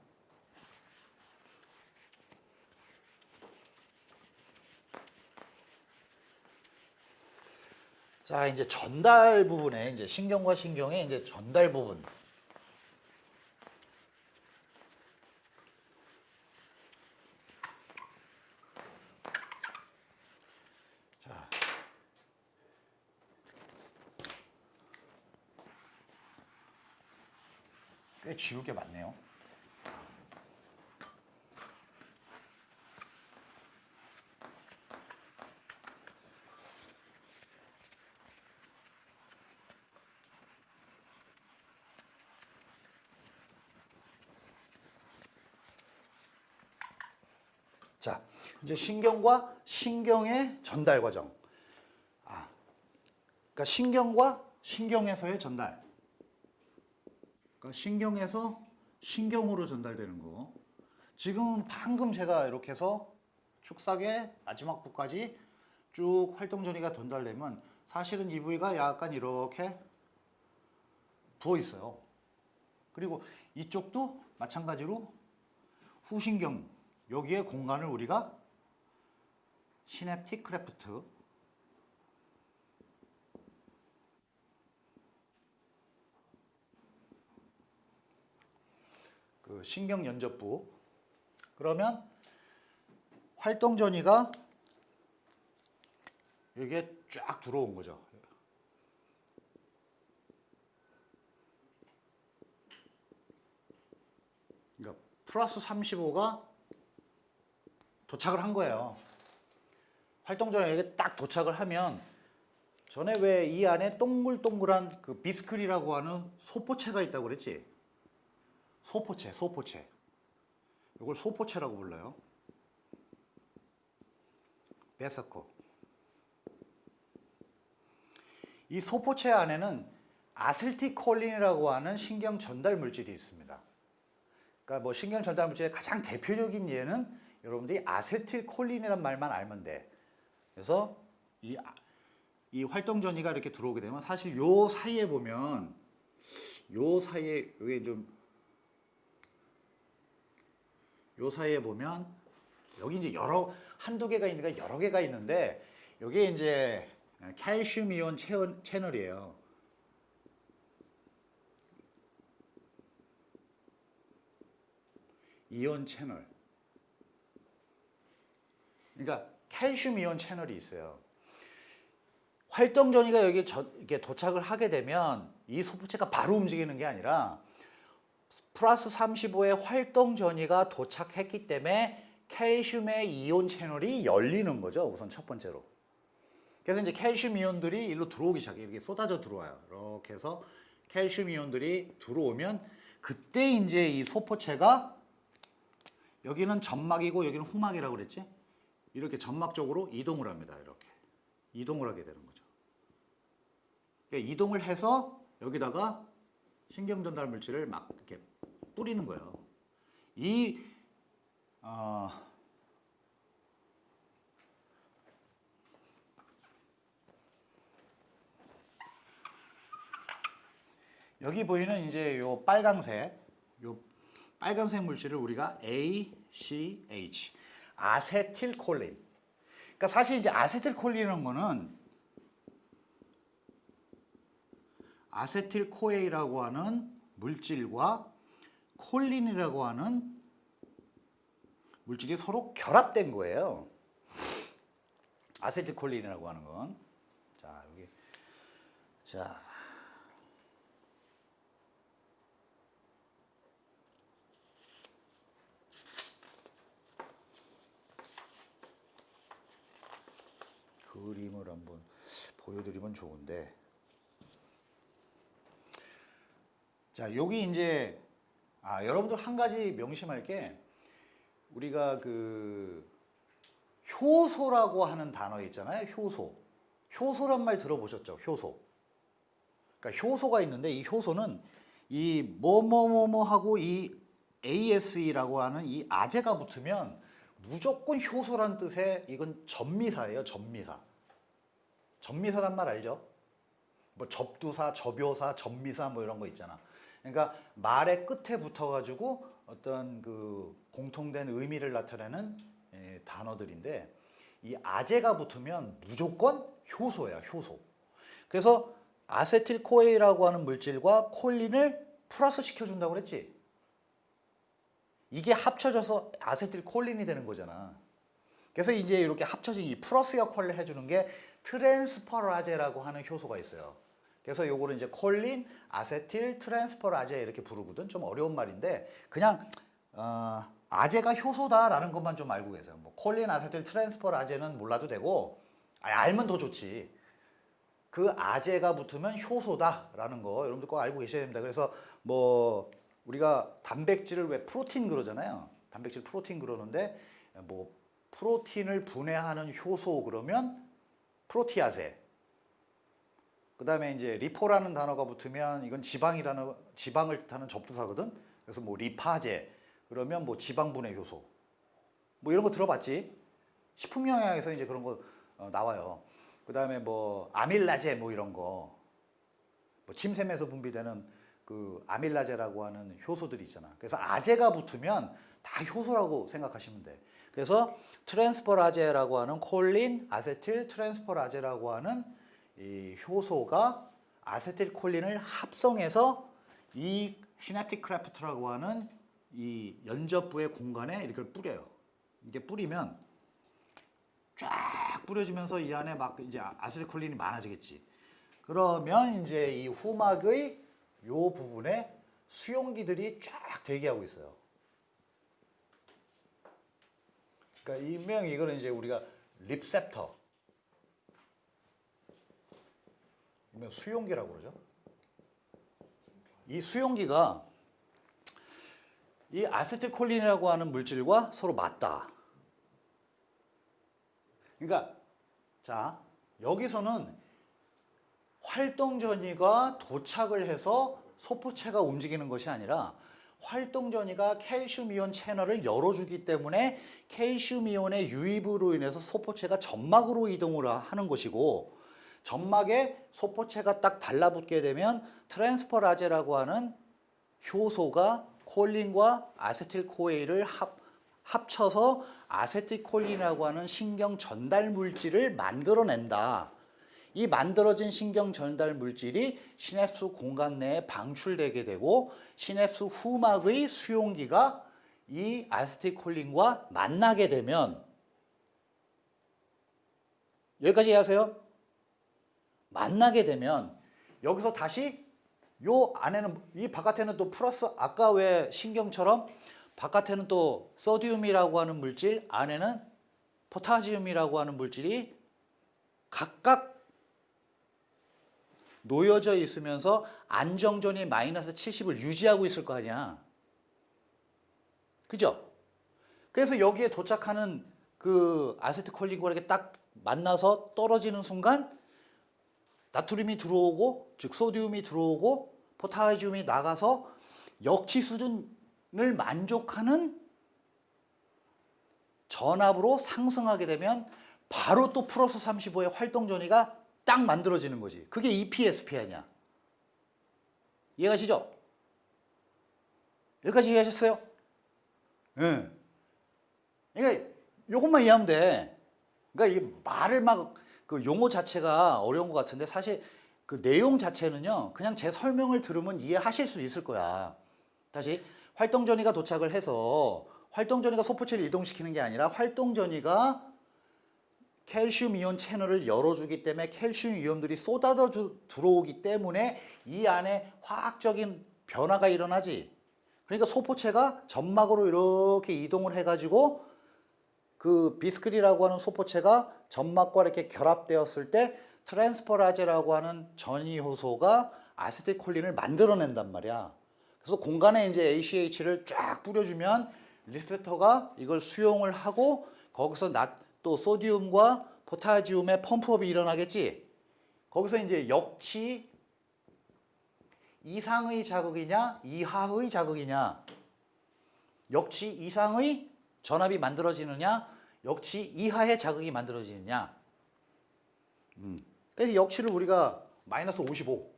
자, 이제 전달 부분에 이제 신경과 신경의 이제 전달 부분. 꽤 지울 게 많네요. 자, 이제 신경과 신경의 전달 과정. 아, 그러니까 신경과 신경에서의 전달. 그러니까 신경에서 신경으로 전달되는 거. 지금 방금 제가 이렇게 해서 축삭의 마지막 부까지 쭉 활동 전이가 전달되면 사실은 이 부위가 약간 이렇게 부어 있어요. 그리고 이쪽도 마찬가지로 후신경 여기에 공간을 우리가 synaptic cleft 그 신경 연접부 그러면 활동 전위가 여기에 쫙 들어온 거죠. 그러니까 플러스 35가 도착을 한 거예요. 활동전에 이게 딱 도착을 하면 전에 왜 이 안에 동글동글한 그 비스클이라고 하는 소포체가 있다고 그랬지? 소포체, 소포체. 이걸 소포체라고 불러요. 베서코. 이 소포체 안에는 아셀티콜린이라고 하는 신경 전달 물질이 있습니다. 그러니까 뭐 신경 전달 물질의 가장 대표적인 예는 여러분들이 아세틸콜린이란 말만 알면 돼. 그래서 이, 아- 이 활동 전이가 이렇게 들어오게 되면 사실 요 사이에 보면 요 사이에 여기 좀 요 사이에 보면 여기 이제 여러 한두 개가 있는가 여러 개가 있는데 여기에 이제 칼슘 이온 채널- 채널이에요. 이온 채널. 그러니까 칼슘 이온 채널이 있어요. 활동 전이가 여기 저, 이렇게 도착을 하게 되면 이 소포체가 바로 움직이는 게 아니라 플러스 35의 활동 전이가 도착했기 때문에 칼슘의 이온 채널이 열리는 거죠. 우선 첫 번째로. 그래서 이제 칼슘 이온들이 일로 들어오기 시작해. 이렇게 쏟아져 들어와요. 이렇게 해서 칼슘 이온들이 들어오면 그때 이제 이 소포체가 여기는 점막이고 여기는 후막이라고 그랬지? 이렇게 점막 쪽으로 이동을 합니다. 이렇게. 이동을 하게 되는 거죠. 그러니까 이동을 해서 여기다가 신경 전달 물질을 막 이렇게 뿌리는 거예요. 이 어, 여기 보이는 이제 요 빨강색, 요 빨간색 물질을 우리가 ACH, 아세틸콜린. 그러니까 사실 이제 아세틸콜린이라는 거는 아세틸 코에이라고 하는 물질과 콜린이라고 하는 물질이 서로 결합된 거예요. 아세틸콜린이라고 하는 건. 자, 여기. 자. 그림을 한번 보여드리면 좋은데. 자, 여기 이제 아, 여러분들 한 가지 명심할 게 우리가 그 효소라고 하는 단어 있잖아요. 효소. 효소란 말 들어보셨죠? 효소. 그러니까 효소가 있는데 이 효소는 이 뭐뭐뭐뭐 하고 이 ASE라고 하는 이 아재가 붙으면 무조건 효소란 뜻의 이건 전미사예요. 전미사. 전미사란 말 알죠? 뭐 접두사, 접요사, 전미사 뭐 이런 거 있잖아. 그러니까 말의 끝에 붙어가지고 어떤 그 공통된 의미를 나타내는 예, 단어들인데 이 아제가 붙으면 무조건 효소야, 효소. 그래서 아세틸 CoA라고 하는 물질과 콜린을 플러스 시켜준다고 그랬지. 이게 합쳐져서 아세틸 콜린이 되는 거잖아. 그래서 이제 이렇게 합쳐진 이 플러스 역할을 해주는 게 트랜스퍼라제라고 하는 효소가 있어요. 그래서 요거를 이제 콜린, 아세틸, 트랜스퍼라제 이렇게 부르거든. 좀 어려운 말인데 그냥 어, 아제가 효소다라는 것만 좀 알고 계세요. 뭐 콜린, 아세틸, 트랜스퍼라제는 몰라도 되고 아니, 알면 더 좋지. 그 아제가 붙으면 효소다라는 거 여러분들 꼭 알고 계셔야 됩니다. 그래서 뭐 우리가 단백질을 왜 프로틴 그러잖아요. 단백질 프로틴 그러는데 뭐 프로틴을 분해하는 효소 그러면 프로티아제. 그 다음에 이제 리포라는 단어가 붙으면 이건 지방이라는 지방을 뜻하는 접두사거든. 그래서 뭐 리파제 그러면 뭐 지방분해 효소 뭐 이런 거 들어봤지? 식품 영양에서 이제 그런 거 어, 나와요. 그 다음에 뭐 아밀라제 뭐 이런 거, 뭐 침샘에서 분비되는 그 아밀라제라고 하는 효소들이 있잖아. 그래서 아제가 붙으면 다 효소라고 생각하시면 돼. 그래서 트랜스퍼라제라고 하는 콜린, 아세틸 트랜스퍼라제라고 하는 이 효소가 아세틸콜린을 합성해서 이 synaptic cleft라고 하는 이 연접부의 공간에 이렇게 뿌려요. 이게 뿌리면 쫙 뿌려지면서 이 안에 막 이제 아세틸콜린이 많아지겠지. 그러면 이제 이 후막의 요 부분에 수용기들이 쫙 대기하고 있어요. 그러니까 일명 이거는 이제 우리가 립셉터, 일명 수용기라고 그러죠. 이 수용기가 이 아세틸콜린이라고 하는 물질과 서로 맞다. 그러니까 자 여기서는 활동 전위가 도착을 해서 소포체가 움직이는 것이 아니라 활동 전위가 칼슘 이온 채널을 열어주기 때문에 칼슘 이온의 유입으로 인해서 소포체가 점막으로 이동을 하는 것이고 점막에 소포체가 딱 달라붙게 되면 트랜스퍼라제라고 하는 효소가 콜린과 아세틸 CoA를 합, 합쳐서 아세틸콜린이라고 하는 신경 전달 물질을 만들어낸다. 이 만들어진 신경 전달 물질이 시냅스 공간 내에 방출되게 되고 시냅스 후막의 수용기가 이 아세틸콜린과 만나게 되면 여기까지 이해하세요? 만나게 되면 여기서 다시 요 안에는 이 바깥에는 또 플러스 아까 왜 신경처럼 바깥에는 또 소디움이라고 하는 물질 안에는 포타지움이라고 하는 물질이 각각 놓여져 있으면서 안정전이 마이너스 70을 유지하고 있을 거 아니야. 그죠? 그래서 여기에 도착하는 그 아세트콜린과 이렇게 딱 만나서 떨어지는 순간 나트륨이 들어오고 즉 소디움이 들어오고 포타지움이 나가서 역치 수준을 만족하는 전압으로 상승하게 되면 바로 또 플러스 35의 활동 전이가 딱 만들어지는 거지. 그게 EPSP 아니야. 이해가시죠? 여기까지 이해하셨어요? 예. 네. 그러니까 이것만 이해하면 돼. 그러니까 이 말을 막 그 용어 자체가 어려운 것 같은데 사실 그 내용 자체는요. 그냥 제 설명을 들으면 이해하실 수 있을 거야. 다시 활동 전이가 도착을 해서 활동 전이가 소포체를 이동시키는 게 아니라 활동 전이가 칼슘 이온 채널을 열어주기 때문에 칼슘 이온들이 쏟아져 들어오기 때문에 이 안에 화학적인 변화가 일어나지. 그러니까 소포체가 점막으로 이렇게 이동을 해가지고 그 비스크리라고 하는 소포체가 점막과 이렇게 결합되었을 때 트랜스퍼라제라고 하는 전이 효소가 아세틸콜린을 만들어낸단 말이야. 그래서 공간에 이제 ACH를 쫙 뿌려주면 receptor가 이걸 수용을 하고 거기서 나, 또 소디움과 포타지움의 펌프업이 일어나겠지. 거기서 이제 역치 이상의 자극이냐 이하의 자극이냐 역치 이상의 전압이 만들어지느냐 역치 이하의 자극이 만들어지느냐 음. 그래서 역치를 우리가 마이너스 55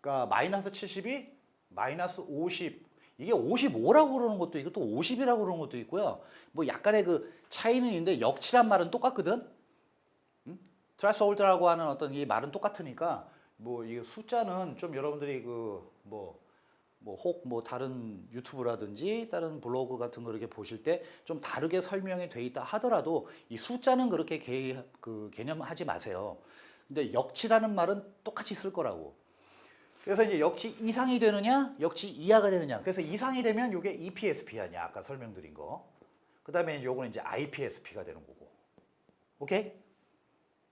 그러니까 마이너스 70이 마이너스 50 이게 55라고 그러는 것도 있고 또 50이라고 그러는 것도 있고요. 뭐 약간의 그 차이는 있는데 역치란 말은 똑같거든. 음? threshold라고 하는 어떤 이 말은 똑같으니까 뭐 이 숫자는 좀 여러분들이 그 뭐 뭐 혹 뭐 다른 유튜브라든지 다른 블로그 같은 거 이렇게 보실 때 좀 다르게 설명이 돼 있다 하더라도 이 숫자는 그렇게 개, 그 괘념하지 마세요. 근데 역치라는 말은 똑같이 쓸 거라고. 그래서 이제 역치 이상이 되느냐, 역치 이하가 되느냐. 그래서 이상이 되면 이게 EPSP 아니야. 아까 설명드린 거. 그 다음에 요거는 이제 IPSP가 되는 거고. 오케이?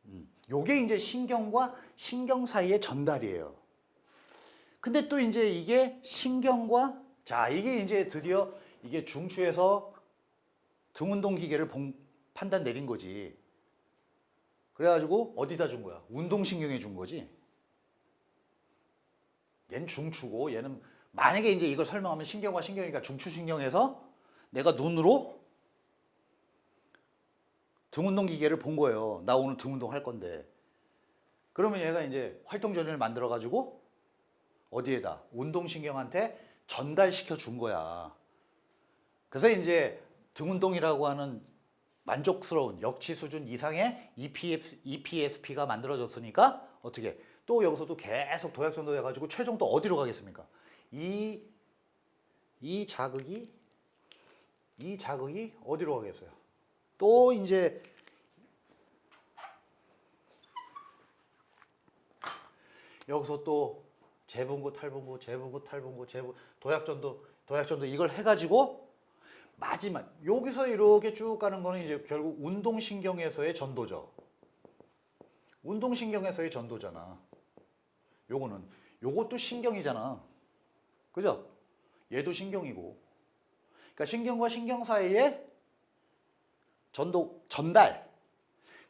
음. 요게 이제 신경과 신경 사이의 전달이에요. 근데 또 이제 이게 신경과 자, 이게 이제 드디어 이게 중추에서 등운동 기계를 봉, 판단 내린 거지. 그래가지고 어디다 준 거야? 운동신경에 준 거지. 얘는 중추고 얘는 만약에 이제 이걸 설명하면 신경과 신경이니까 중추신경에서 내가 눈으로 등운동 기계를 본 거예요. 나 오늘 등운동 할 건데. 그러면 얘가 이제 활동전이를 만들어 가지고 어디에다 운동신경한테 전달시켜 준 거야. 그래서 이제 등운동이라고 하는 만족스러운 역치 수준 이상의 EPF, EPSP가 만들어졌으니까 어떻게 또 여기서도 계속 도약전도 해가지고 최종 또 어디로 가겠습니까? 이, 이 자극이 이 자극이 어디로 가겠어요? 또 이제 여기서 또 재분구 탈분구 재분구 탈분구 재분 도약전도 도약전도 이걸 해가지고 마지막 여기서 이렇게 쭉 가는 거는 이제 결국 운동신경에서의 전도죠. 운동신경에서의 전도잖아. 요거는 요것도 신경이잖아. 그죠? 얘도 신경이고. 그러니까 신경과 신경 사이에 전도 전달.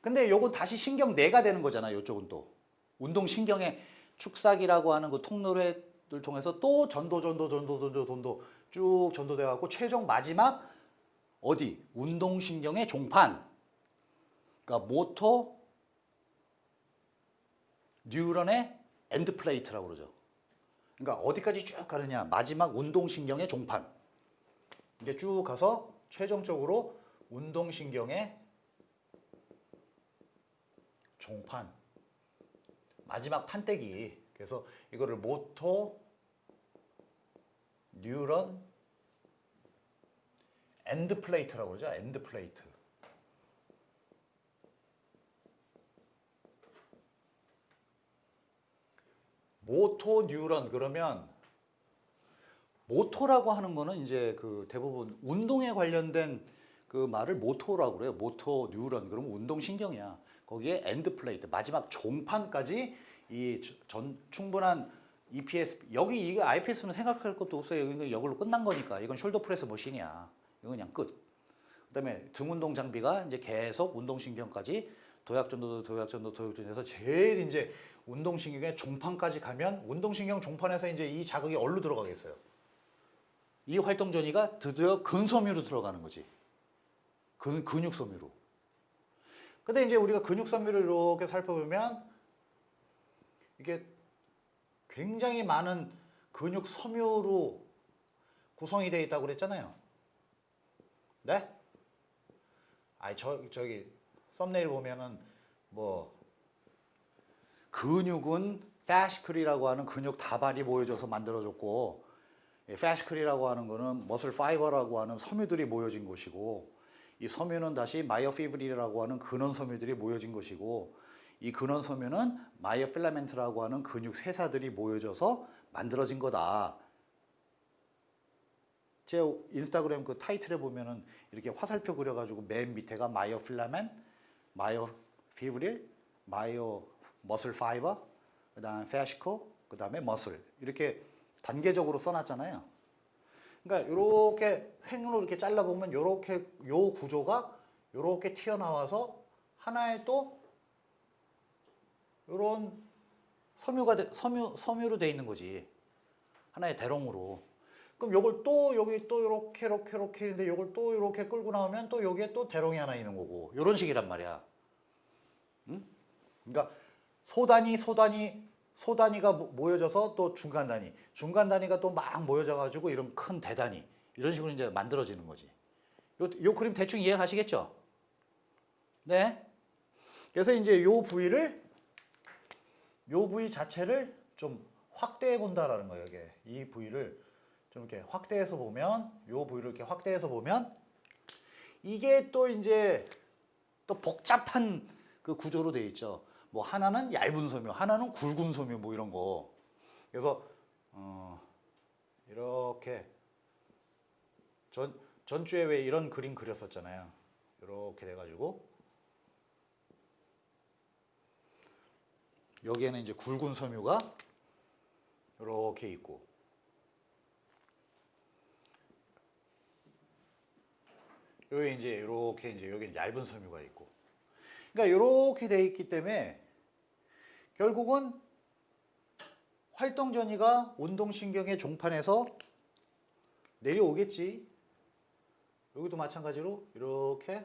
근데 요건 다시 신경 내가 되는 거잖아. 요쪽은 또 운동신경의 축삭이라고 하는 그 통로를 통해서 또 전도 전도 전도 전도 전도 쭉 전도돼 갖고 최종 마지막 어디? 운동신경의 종판. 그러니까 motor neuron의 end plate라고 그러죠. 그러니까 어디까지 쭉 가느냐? 마지막 운동신경의 종판. 이게 쭉 가서 최종적으로 운동신경의 종판 마지막 판때기 그래서 이거를 motor neuron end plate라고 그러죠. end plate. motor neuron 그러면 motor라고 하는 거는 이제 그 대부분 운동에 관련된 그 말을 motor라고 그래요. motor neuron 그러면 운동 신경이야. 거기에 end plate 마지막 종판까지 이 전 충분한 EPSP 여기 이거 IPSP는 생각할 것도 없어요. 이거 이걸로 끝난 거니까 이건 shoulder press machine이야. 이건 그냥 끝. 그다음에 등 운동 장비가 이제 계속 운동 신경까지 도약전도 도약전도 도약전에서 제일 이제 운동 신경의 종판까지 가면 운동 신경 종판에서 이제 이 자극이 어디로 들어가겠어요? 이 활동 전이가 드디어 근섬유로 들어가는 거지. 근 근육 섬유로. 근데 이제 우리가 근육 섬유를 이렇게 살펴보면 이게 굉장히 많은 근육 섬유로 구성이 되어 있다고 그랬잖아요. 네? 아니 저 저기 썸네일 보면은 뭐 근육은 패시클이라고 하는 근육 다발이 모여져서 만들어졌고 fascicle이라고 하는 거는 muscle fiber라고 하는 섬유들이 모여진 것이고 이 섬유는 다시 myofibril이라고 하는 근원 섬유들이 모여진 것이고 이 근원 섬유는 myofilament라고 하는 근육 세사들이 모여져서 만들어진 거다. 제 인스타그램 그 타이틀에 보면은 이렇게 화살표 그려가지고 맨 밑에가 myofilament, myofibril, myo muscle fiber, 그 다음 패시코, 그 다음에 머슬 이렇게 단계적으로 써놨잖아요. 그러니까 이렇게 횡으로 이렇게 잘라 보면 이렇게 요 구조가 이렇게 튀어나와서 하나의 또 이런 섬유가 돼- 섬유 섬유로 돼 있는 거지 하나의 대롱으로. 그럼 요걸 또 여기 또 이렇게 이렇게 이렇게 있는데 요걸 또 이렇게 끌고 나오면 또 여기에 또 대롱이 하나 있는 거고 이런 식이란 말이야. 응? 그러니까 소단위 소단위 소단위가 모- 모여져서 또 중간 단위, 중간 단위가 또 막 모여져 가지고 이런 큰 대단위 이런 식으로 이제 만들어지는 거지. 요, 요 그림 대충 이해가시겠죠? 네. 그래서 이제 요 부위를 요 부위 자체를 좀 확대해 본다라는 거예요. 이게 이 부위를 좀 이렇게 확대해서 보면 요 부위를 이렇게 확대해서 보면 이게 또 이제 또 복잡한 그 구조로 돼 있죠. 뭐 하나는 얇은 섬유, 하나는 굵은 섬유 뭐 이런 거. 그래서 어 이렇게. 전 전주에 왜 이런 그림 그렸었잖아요. 이렇게 돼 가지고. 여기에는 이제 굵은 섬유가 이렇게 있고. 여기 이제 이렇게 이제 여기 얇은 섬유가 있고. 그러니까 이렇게 돼 있기 때문에 결국은 활동 전이가 운동신경의 종판에서 내려오겠지. 여기도 마찬가지로 이렇게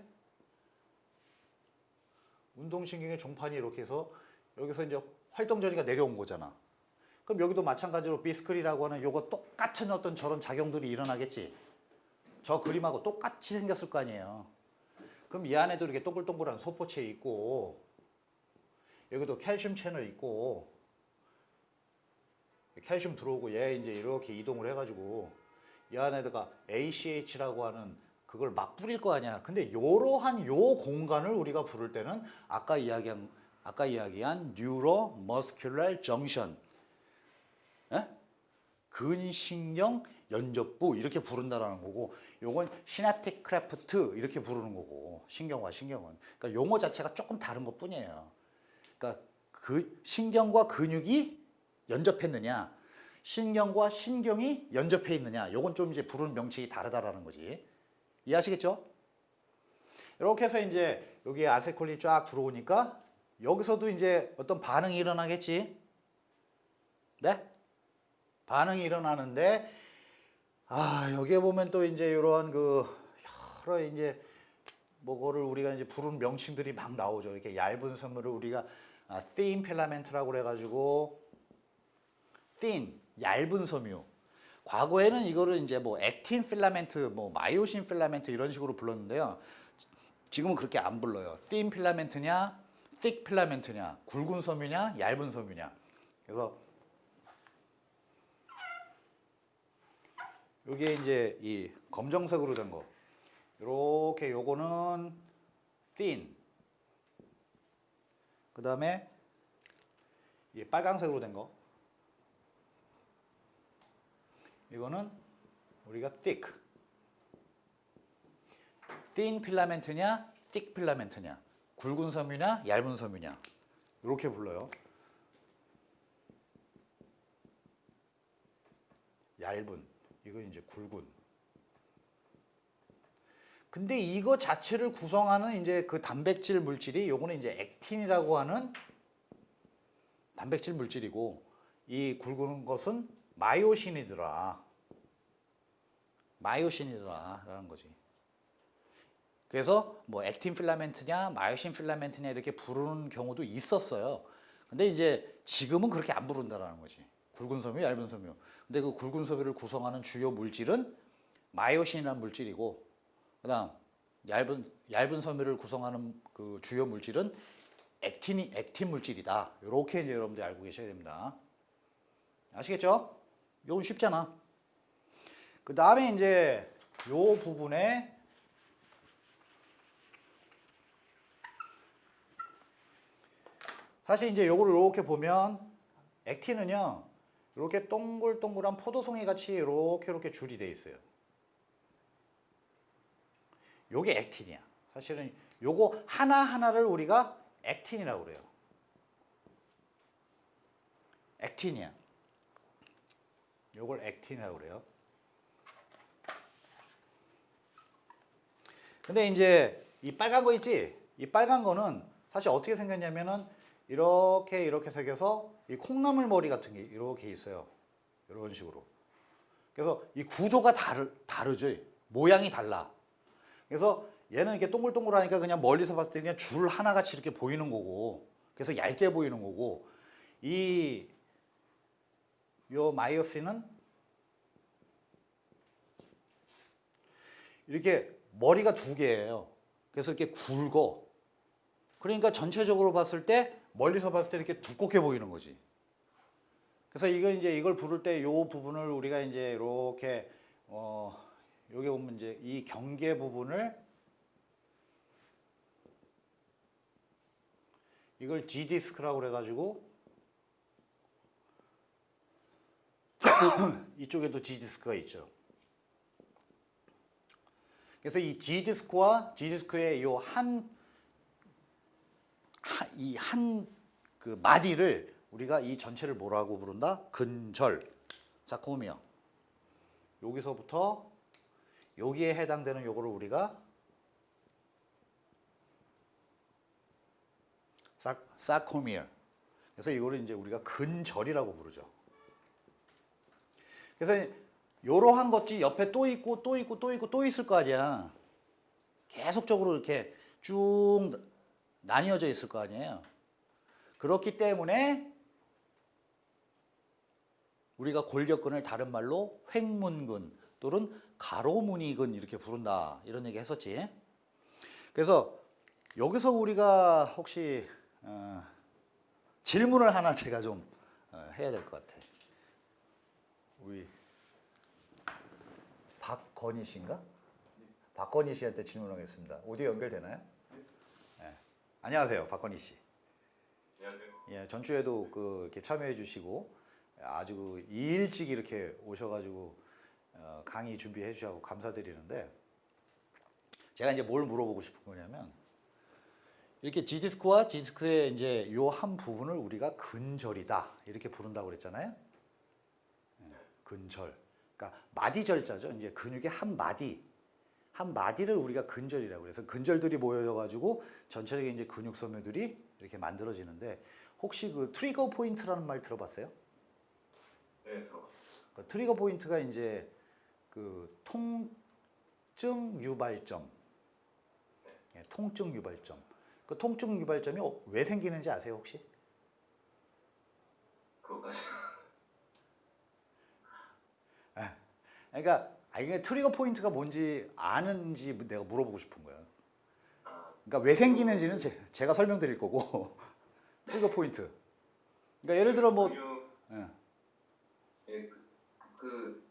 운동신경의 종판이 이렇게 해서 여기서 이제 활동 전이가 내려온 거잖아. 그럼 여기도 마찬가지로 비스클이라고 하는 요거 똑같은 어떤 저런 작용들이 일어나겠지. 저 그림하고 똑같이 생겼을 거 아니에요. 그럼 이 안에도 이렇게 동글동글한 소포체 있고 여기도 칼슘 채널 있고 칼슘 들어오고 얘 이제 이렇게 이동을 해가지고 이 안에다가 ACH라고 하는 그걸 막 뿌릴 거 아니야. 근데 이러한 요 공간을 우리가 부를 때는 아까 이야기한 아까 이야기한 뉴로 머스큘러 정션 예? 근신경 연접부 이렇게 부른다라는 거고 요건 synaptic cleft 이렇게 부르는 거고 신경과 신경은 그러니까 용어 자체가 조금 다른 것 뿐이에요. 그러니까 그 신경과 근육이 연접했느냐 신경과 신경이 연접해 있느냐 요건 좀 이제 부르는 명칭이 다르다라는 거지. 이해하시겠죠? 이렇게 해서 이제 여기에 아세틸콜린이 쫙 들어오니까 여기서도 이제 어떤 반응이 일어나겠지. 네? 반응이 일어나는데 아 여기에 보면 또 이제 이러한 그 여러 이제 뭐거를 우리가 이제 부르는 명칭들이 막 나오죠. 이렇게 얇은 섬유를 우리가 아, thin filament라고 그래가지고 thin 얇은 섬유. 과거에는 이거를 이제 뭐 액틴 필라멘트, 뭐 마이오신 필라멘트 이런 식으로 불렀는데요. 지금은 그렇게 안 불러요. thin 필라멘트냐, thick 필라멘트냐, 굵은 섬유냐, 얇은 섬유냐. 그래서 요게 이제 이 검정색으로 된 거. 요렇게 요거는 thin. 그 다음에 이 빨강색으로 된 거. 이거는 우리가 thick. thin 필라멘트냐, thick 필라멘트냐. 굵은 섬유냐, 얇은 섬유냐. 이렇게 불러요. 얇은. 이건 이제 굵은. 근데 이거 자체를 구성하는 이제 그 단백질 물질이 요거는 이제 액틴이라고 하는 단백질 물질이고 이 굵은 것은 마이오신이더라. 마이오신이더라 라는 거지. 그래서 뭐 액틴 필라멘트냐 마이오신 필라멘트냐 이렇게 부르는 경우도 있었어요. 근데 이제 지금은 그렇게 안 부른다라는 거지. 굵은 섬유, 얇은 섬유. 근데 그 굵은 섬유를 구성하는 주요 물질은 마이오신이라는 물질이고 그다음 얇은 얇은 섬유를 구성하는 그 주요 물질은 액틴이 액틴 물질이다. 이렇게 이제 여러분들이 알고 계셔야 됩니다. 아시겠죠? 이건 쉽잖아. 그 다음에 이제 요 부분에 사실 이제 요거를 이렇게 보면 액틴은요 이렇게 동글동글한 포도송이 같이 이렇게 이렇게 줄이 돼 있어요. 요게 액틴이야. 사실은 요거 하나하나를 우리가 액틴이라고 그래요. 액틴이야. 요걸 액틴이라고 그래요. 근데 이제 이 빨간 거 있지? 이 빨간 거는 사실 어떻게 생겼냐면은 이렇게 이렇게 생겨서 이 콩나물 머리 같은 게 이렇게 있어요. 이런 식으로. 그래서 이 구조가 다르, 다르죠. 모양이 달라. 그래서 얘는 이렇게 동글동글하니까 그냥 멀리서 봤을 때 그냥 줄 하나같이 이렇게 보이는 거고 그래서 얇게 보이는 거고 이 요 마이오신은 이렇게 머리가 두 개예요. 그래서 이렇게 굵어. 그러니까 전체적으로 봤을 때 멀리서 봤을 때 이렇게 두껍게 보이는 거지. 그래서 이거 이제 이걸 부를 때 요 부분을 우리가 이제 이렇게 어 여기 보면 이제 이 경계 부분을 이걸 G 디스크라고 그래 가지고 이쪽에도 G 디스크가 있죠. 그래서 이 G 디스크와 G 디스크의 요 한 이 한 그 마디를 우리가 이 전체를 뭐라고 부른다? 근절 사코미어. 여기서부터 여기에 해당되는 요거를 우리가 사, 사코미어. 그래서 이거를 이제 우리가 근절이라고 부르죠. 그래서 이러한 것이 옆에 또 있고 또 있고 또 있고 또 있을 거 아니야. 계속적으로 이렇게 쭉 나뉘어져 있을 거 아니에요. 그렇기 때문에 우리가 골격근을 다른 말로 횡문근 또는 가로무늬근 이렇게 부른다 이런 얘기 했었지. 그래서 여기서 우리가 혹시 어, 질문을 하나 제가 좀 어, 해야 될 것 같아. 우리 박건희 씨인가? 박건희 씨한테 질문하겠습니다. 오디오 연결되나요? 네. 안녕하세요, 박건희 씨. 안녕하세요. 예, 전주에도 그 이렇게 참여해 주시고 아주 그 일찍 이렇게 오셔가지고 어, 강의 준비해 주셔서 감사드리는데 제가 이제 뭘 물어보고 싶은 거냐면 이렇게 지디스크와 지디스크의 이제 요 한 부분을 우리가 근절이다 이렇게 부른다고 그랬잖아요. 예, 근절. 그러니까 마디절자죠. 이제 근육의 한 마디. 한 마디를 우리가 근절이라고 그래서 근절들이 모여져 가지고 전체적인 이제 근육 섬유들이 이렇게 만들어지는데 혹시 그 trigger point라는 말 들어봤어요? 네, 들어봤어요. 그 trigger point가 이제 그 통증 유발점. 예, 통증 유발점. 그 통증 유발점이 어- 왜 생기는지 아세요, 혹시? 그거까지. 그러니까 아 이게 trigger point가 뭔지 아는지 내가 물어보고 싶은. 아, 그러니까 왜 생기는지는 제, 가 설명드릴 거고 trigger point. 그러니까 예를 들어 뭐 예. 예, 그, 그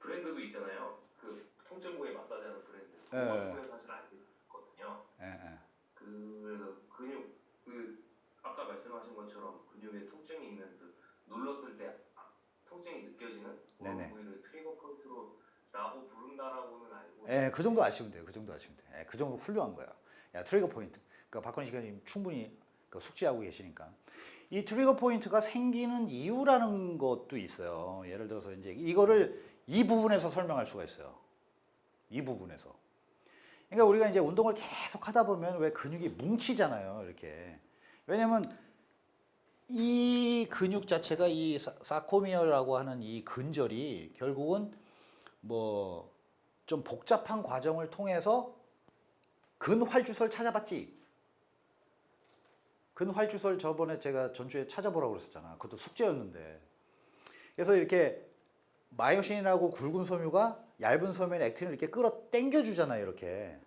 브랜드도 있잖아요. 그 통증 부위 마사지하는 브랜드. 예. 사실 알고 있거든요. 예, 예. 그래서 근육 그 아까 말씀하신 것처럼 근육에 통증이 있는 그 눌렀을 때 아, 통증이 느껴지는 네네. 부른다라고는 알고. 예, 그 정도 아시면 돼요. 그 정도 아시면 돼. 예, 그 정도 훌륭한 거야. 야, trigger point. 그러니까 박건희 지금 충분히 그 숙지하고 계시니까. 이 trigger point가 생기는 이유라는 것도 있어요. 예를 들어서 이제 이거를 이 부분에서 설명할 수가 있어요. 이 부분에서. 그러니까 우리가 이제 운동을 계속 하다 보면 왜 근육이 뭉치잖아요. 이렇게. 왜냐면 이 근육 자체가 이 사- 사코미어라고 하는 이 근절이 결국은 뭐 좀 복잡한 과정을 통해서 근활주설 찾아봤지. 근활주설 저번에 제가 전주에 찾아보라고 그랬었잖아. 그것도 숙제였는데. 그래서 이렇게 마이오신이라고 굵은 섬유가 얇은 섬유의 액틴을 이렇게 끌어 당겨 주잖아요. 이렇게.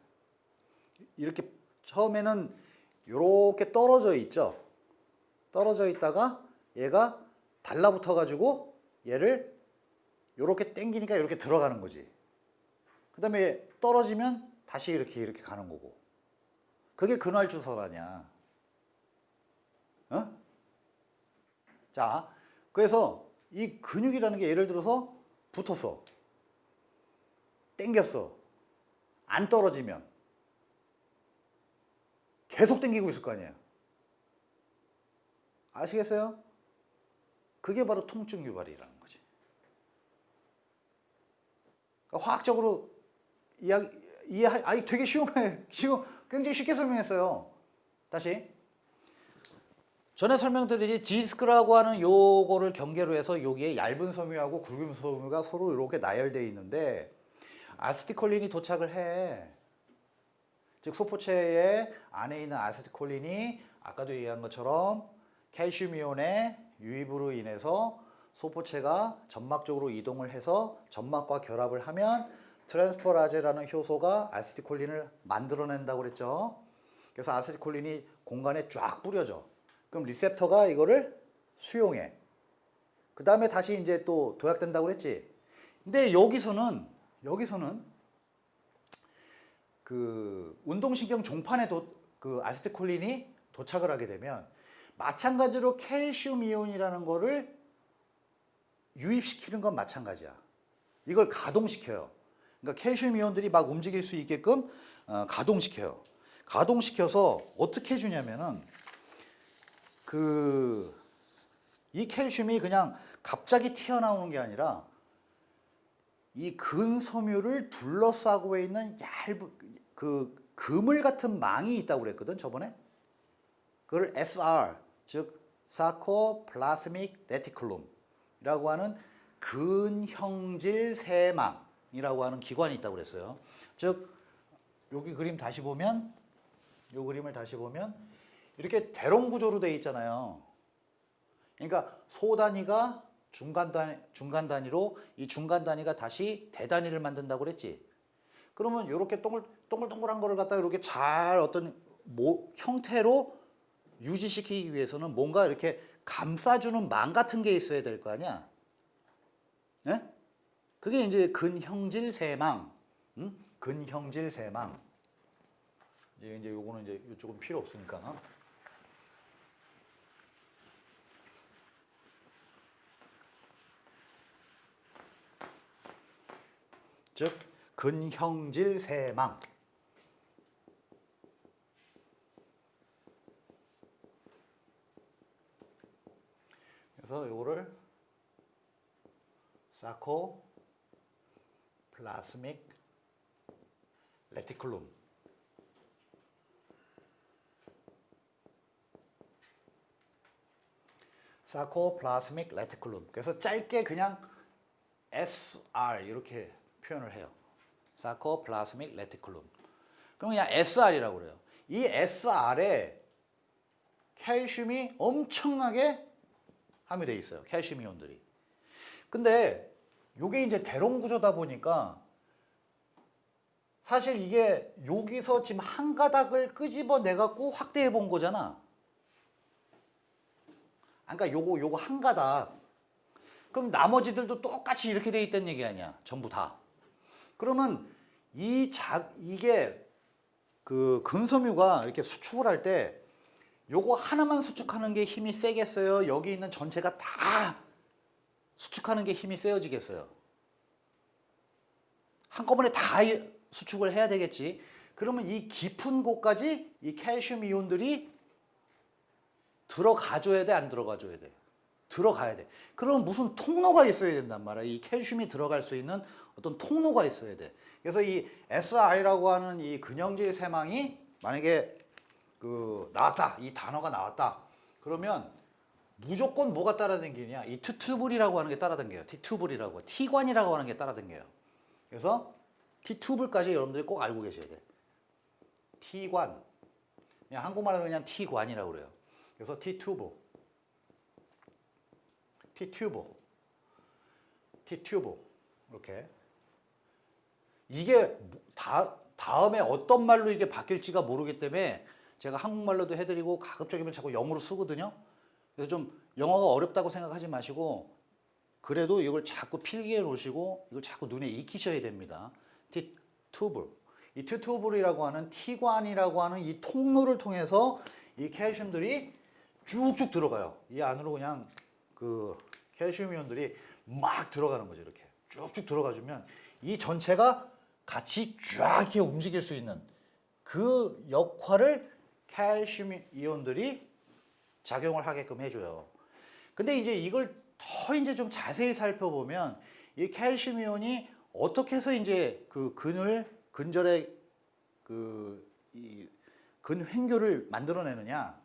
이렇게 처음에는 이렇게 떨어져 있죠. 떨어져 있다가 얘가 달라붙어 가지고 얘를 이렇게 당기니까 이렇게 들어가는 거지. 그 다음에 떨어지면 다시 이렇게 이렇게 가는 거고. 그게 근활 주설 아니야. 어? 자, 그래서 이 근육이라는 게 예를 들어서 붙었어. 땡겼어. 안 떨어지면. 계속 땡기고 있을 거 아니에요. 아시겠어요? 그게 바로 통증 유발이라는 거지. 그러니까 화학적으로 이해, 아니 되게 쉬운 거예요. 쉬운, 굉장히 쉽게 설명했어요. 다시. 전에 설명드린 디스크라고 하는 요거를 경계로 해서 여기에 얇은 섬유하고 굵은 섬유가 서로 이렇게 나열되어 있는데 아세틸콜린이 도착을 해. 즉 소포체의 안에 있는 아세틸콜린이 아까도 얘기한 것처럼 칼슘 이온의 유입으로 인해서 소포체가 점막 쪽으로 이동을 해서 점막과 결합을 하면 transferase라는 효소가 아세틸콜린을 만들어낸다고 그랬죠. 그래서 아세틸콜린이 공간에 쫙 뿌려져. 그럼 리셉터가 이거를 수용해. 그 다음에 다시 이제 또 도약된다고 그랬지. 근데 여기서는 여기서는 그 운동신경 종판에 도, 그 아세틸콜린이 도착을 하게 되면 마찬가지로 칼슘 이온이라는 거를 유입시키는 건 마찬가지야. 이걸 가동시켜요. 그러니까 칼슘 이온들이 막 움직일 수 있게끔 어, 가동시켜요. 가동시켜서 어떻게 해주냐면은 그이 칼슘이 그냥 갑자기 튀어나오는 게 아니라 이 근섬유를 둘러싸고 있는 얇은 그 그물 같은 망이 있다고 그랬거든 저번에 그걸 SR 즉 사코플라스믹 레티클룸이라고 하는 근형질 세망 이라고 하는 기관이 있다고 그랬어요. 즉 여기 그림 다시 보면 요 그림을 다시 보면 이렇게 대롱 구조로 돼 있잖아요. 그러니까 소 단위가 중간 단위 중간 단위로 이 중간 단위가 다시 대 단위를 만든다고 그랬지. 그러면 이렇게 동글 동글동글한 거를 갖다가 이렇게 잘 어떤 모, 형태로 유지시키기 위해서는 뭔가 이렇게 감싸주는 망 같은 게 있어야 될 거 아니야. 예? 그게 이제 근형질 세망, 응? 근형질 세망. 이제 이제 요거는 이제 이쪽은 필요 없으니까. 즉 근형질 세망. 그래서 요거를 sarcoplasmic reticulum sarcoplasmic reticulum 그래서 짧게 그냥 SR 이렇게 표현을 해요. sarcoplasmic reticulum. 그럼 그냥 SR이라고 그래요. 이 SR에 칼슘이 엄청나게 함유돼 있어요. 칼슘 이온들이. 근데 요게 이제 대롱 구조다 보니까 사실 이게 여기서 지금 한 가닥을 끄집어 내 갖고 확대해 본 거잖아. 그러니까 요거 요거 한 가닥. 그럼 나머지들도 똑같이 이렇게 돼 있다는 얘기 아니야. 전부 다. 그러면 이 자, 이게 그 근섬유가 이렇게 수축을 할 때 요거 하나만 수축하는 게 힘이 세겠어요? 여기 있는 전체가 다 수축하는 게 힘이 세어지겠어요? 한꺼번에 다 수축을 해야 되겠지. 그러면 이 깊은 곳까지 이 칼슘 이온들이 들어가줘야 돼, 안 들어가줘야 돼? 들어가야 돼. 그러면 무슨 통로가 있어야 된단 말이야. 이 칼슘이 들어갈 수 있는 어떤 통로가 있어야 돼. 그래서 이 SR이라고 하는 이 근형질 세망이 만약에 그 나왔다. 이 단어가 나왔다. 그러면 무조건 뭐가 따라다니냐? 이 트튜블이라고 하는 게 따라다녀요. 티튜블이라고. 티관이라고 하는 게 따라다녀요. 그래서 티튜블까지 여러분들이 꼭 알고 계셔야 돼. 티관. 그냥 한국말로 그냥 티관이라고 그래요. 그래서 티튜브. 티튜브. 티튜브. 이렇게. 이게 다, 다음에 어떤 말로 이게 바뀔지가 모르기 때문에 제가 한국말로도 해드리고 가급적이면 자꾸 영어로 쓰거든요. 그래서 좀 영어가 어렵다고 생각하지 마시고 그래도 이걸 자꾸 필기해 놓으시고 이걸 자꾸 눈에 익히셔야 됩니다. 티튜블. 이 티튜블이라고 하는 티관이라고 하는 이 통로를 통해서 이 칼슘들이 쭉쭉 들어가요. 이 안으로 그냥 그 칼슘 이온들이 막 들어가는 거죠. 이렇게 쭉쭉 들어가주면 이 전체가 같이 쫙 이렇게 움직일 수 있는 그 역할을 칼슘 이온들이 작용을 하게끔 해줘요. 근데 이제 이걸 더 이제 좀 자세히 살펴보면 이 칼슘 이온이 어떻게 해서 이제 그 근을 근절의 그이 근횡교를 만들어내느냐?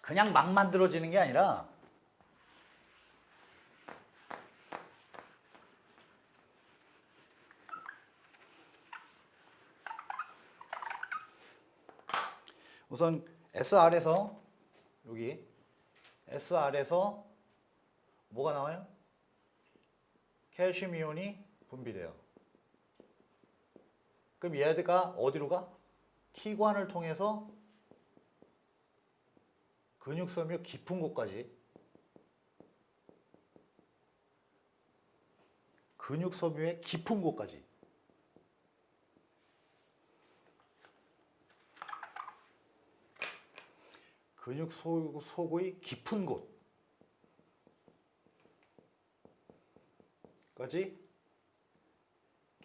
그냥 막 만들어지는 게 아니라 우선 SR에서 여기 SR에서 뭐가 나와요? 칼슘 이온이 분비돼요. 그럼 얘가 어디로 가? T관을 통해서 근육섬유 깊은 곳까지 근육섬유의 깊은 곳까지 근육 소- 속의 깊은 곳까지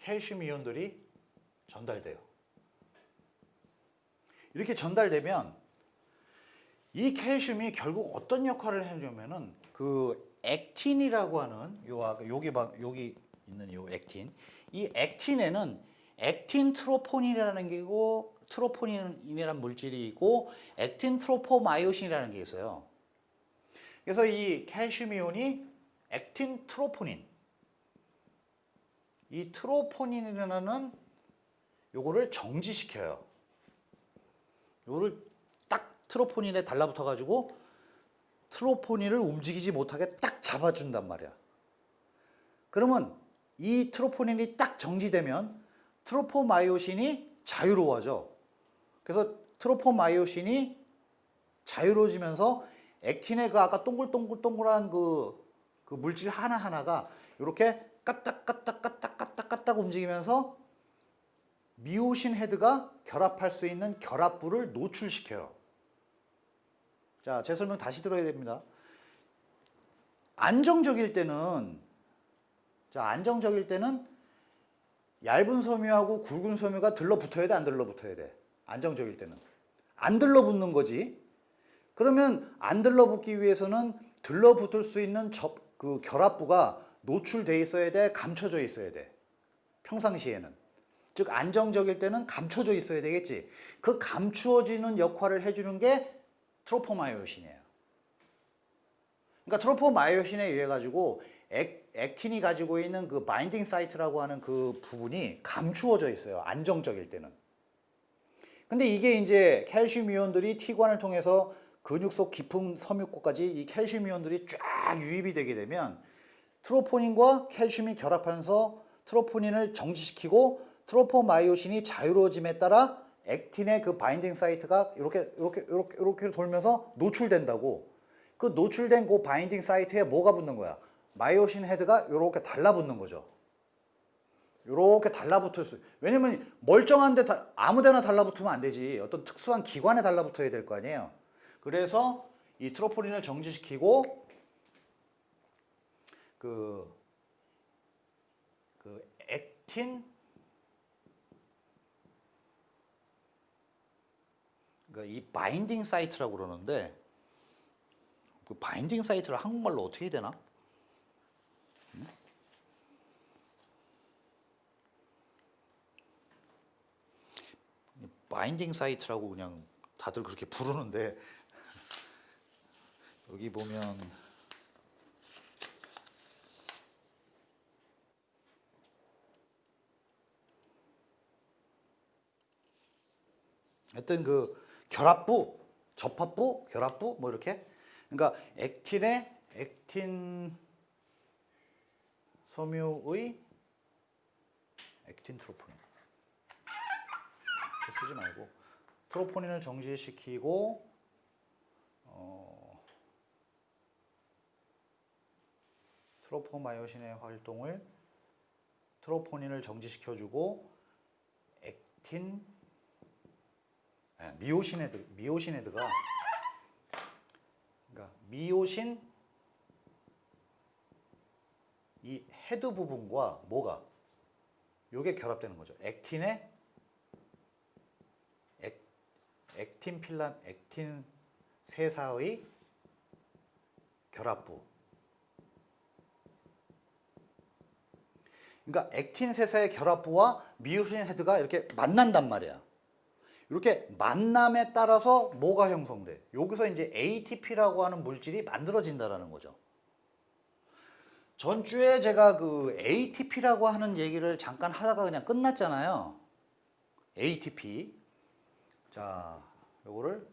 칼슘 이온들이 전달돼요. 이렇게 전달되면 이 칼슘이 결국 어떤 역할을 하려면은 그 액틴이라고 하는 요 여기 봐 여기 있는 요 액틴 이 액틴에는 액틴 트로포닌이라는 게고 트로포닌이라는 물질이 있고 액틴 트로포마이오신이라는 게 있어요. 그래서 이 칼슘 이온이 액틴 트로포닌. 이 트로포닌이라는 요거를 정지시켜요. 요거를 딱 트로포닌에 달라붙어 가지고 트로포닌을 움직이지 못하게 딱 잡아준단 말이야. 그러면 이 트로포닌이 딱 정지되면 트로포마이오신이 자유로워져. 그래서 트로포마이오신이 자유로워지면서 액틴의 그 아까 동글동글동글한 그, 그 물질 하나하나가 이렇게 까딱까딱까딱까딱까딱 움직이면서 미오신 헤드가 결합할 수 있는 결합부를 노출시켜요. 자, 제 설명 다시 들어야 됩니다. 안정적일 때는 자, 안정적일 때는 얇은 섬유하고 굵은 섬유가 들러붙어야 돼, 안 들러붙어야 돼? 안정적일 때는. 안 들러붙는 거지. 그러면 안 들러붙기 위해서는 들러붙을 수 있는 접, 그 결합부가 노출돼 있어야 돼, 감춰져 있어야 돼. 평상시에는. 즉 안정적일 때는 감춰져 있어야 되겠지. 그 감추어지는 역할을 해주는 게 트로포마이오신이에요. 그러니까 트로포마이오신에 의해 가지고 액, 액틴이 가지고 있는 그 바인딩 사이트라고 하는 그 부분이 감추어져 있어요. 안정적일 때는. 근데 이게 이제 칼슘 이온들이 T관을 통해서 근육 속 깊은 섬유골까지 이 칼슘 이온들이 쫙 유입이 되게 되면 troponin과 칼슘이 결합하면서 troponin을 정지시키고 tropomyosin이 자유로워짐에 따라 액틴의 그 binding site가 이렇게 이렇게 이렇게 이렇게 돌면서 노출된다고. 그 노출된 그 binding site에 뭐가 붙는 거야? myosin head가 이렇게 달라붙는 거죠. 이렇게 달라붙을 수. 왜냐면 멀쩡한데 다, 아무데나 달라붙으면 안 되지. 어떤 특수한 기관에 달라붙어야 될 거 아니에요. 그래서 이 트로포린을 정지시키고 그, 그 액틴 그러니까 이 바인딩 사이트라고 그러는데 그 바인딩 사이트를 한국말로 어떻게 해야 되나? 바인딩 사이트라고 그냥 다들 그렇게 부르는데 여기 보면 하여튼 그 결합부, 접합부, 결합부 뭐 이렇게? 그러니까 액틴의 액틴 섬유의 액틴 troponin 쓰지 말고 troponin을 정지시키고 어, tropomyosin의 활동을 troponin을 정지시켜주고 액틴 예, 미오신 head 미오신 head가 그러니까 미오신 이 헤드 부분과 뭐가 요게 결합되는 거죠. 액틴의 액, 액틴 필란 액틴 세사의 결합부. 그러니까 액틴 세사의 결합부와 미오신 헤드가 이렇게 만난단 말이야. 이렇게 만남에 따라서 뭐가 형성돼? 여기서 이제 ATP라고 하는 물질이 만들어진다라는 거죠. 전주에 제가 그 ATP라고 하는 얘기를 잠깐 하다가 그냥 끝났잖아요. ATP. 자, 요거를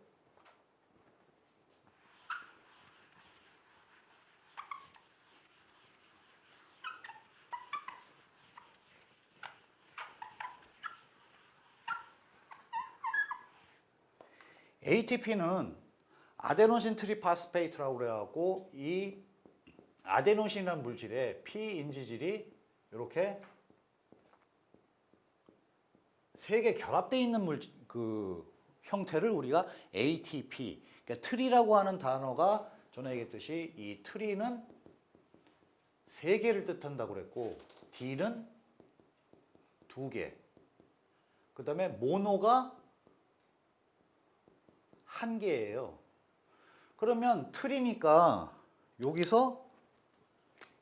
ATP는 adenosine triphosphate라고 그래갖고 이 아데노신이라는 물질에 피인지질이 이렇게 세 개 결합되어 있는 물질 그 형태를 우리가 ATP 그러니까 tri라고 하는 단어가 전에 얘기했듯이 이 tri는 세 개를 뜻한다고 그랬고 di는 두 개. 그 다음에 모노가 한 개예요. 그러면 틀이니까 여기서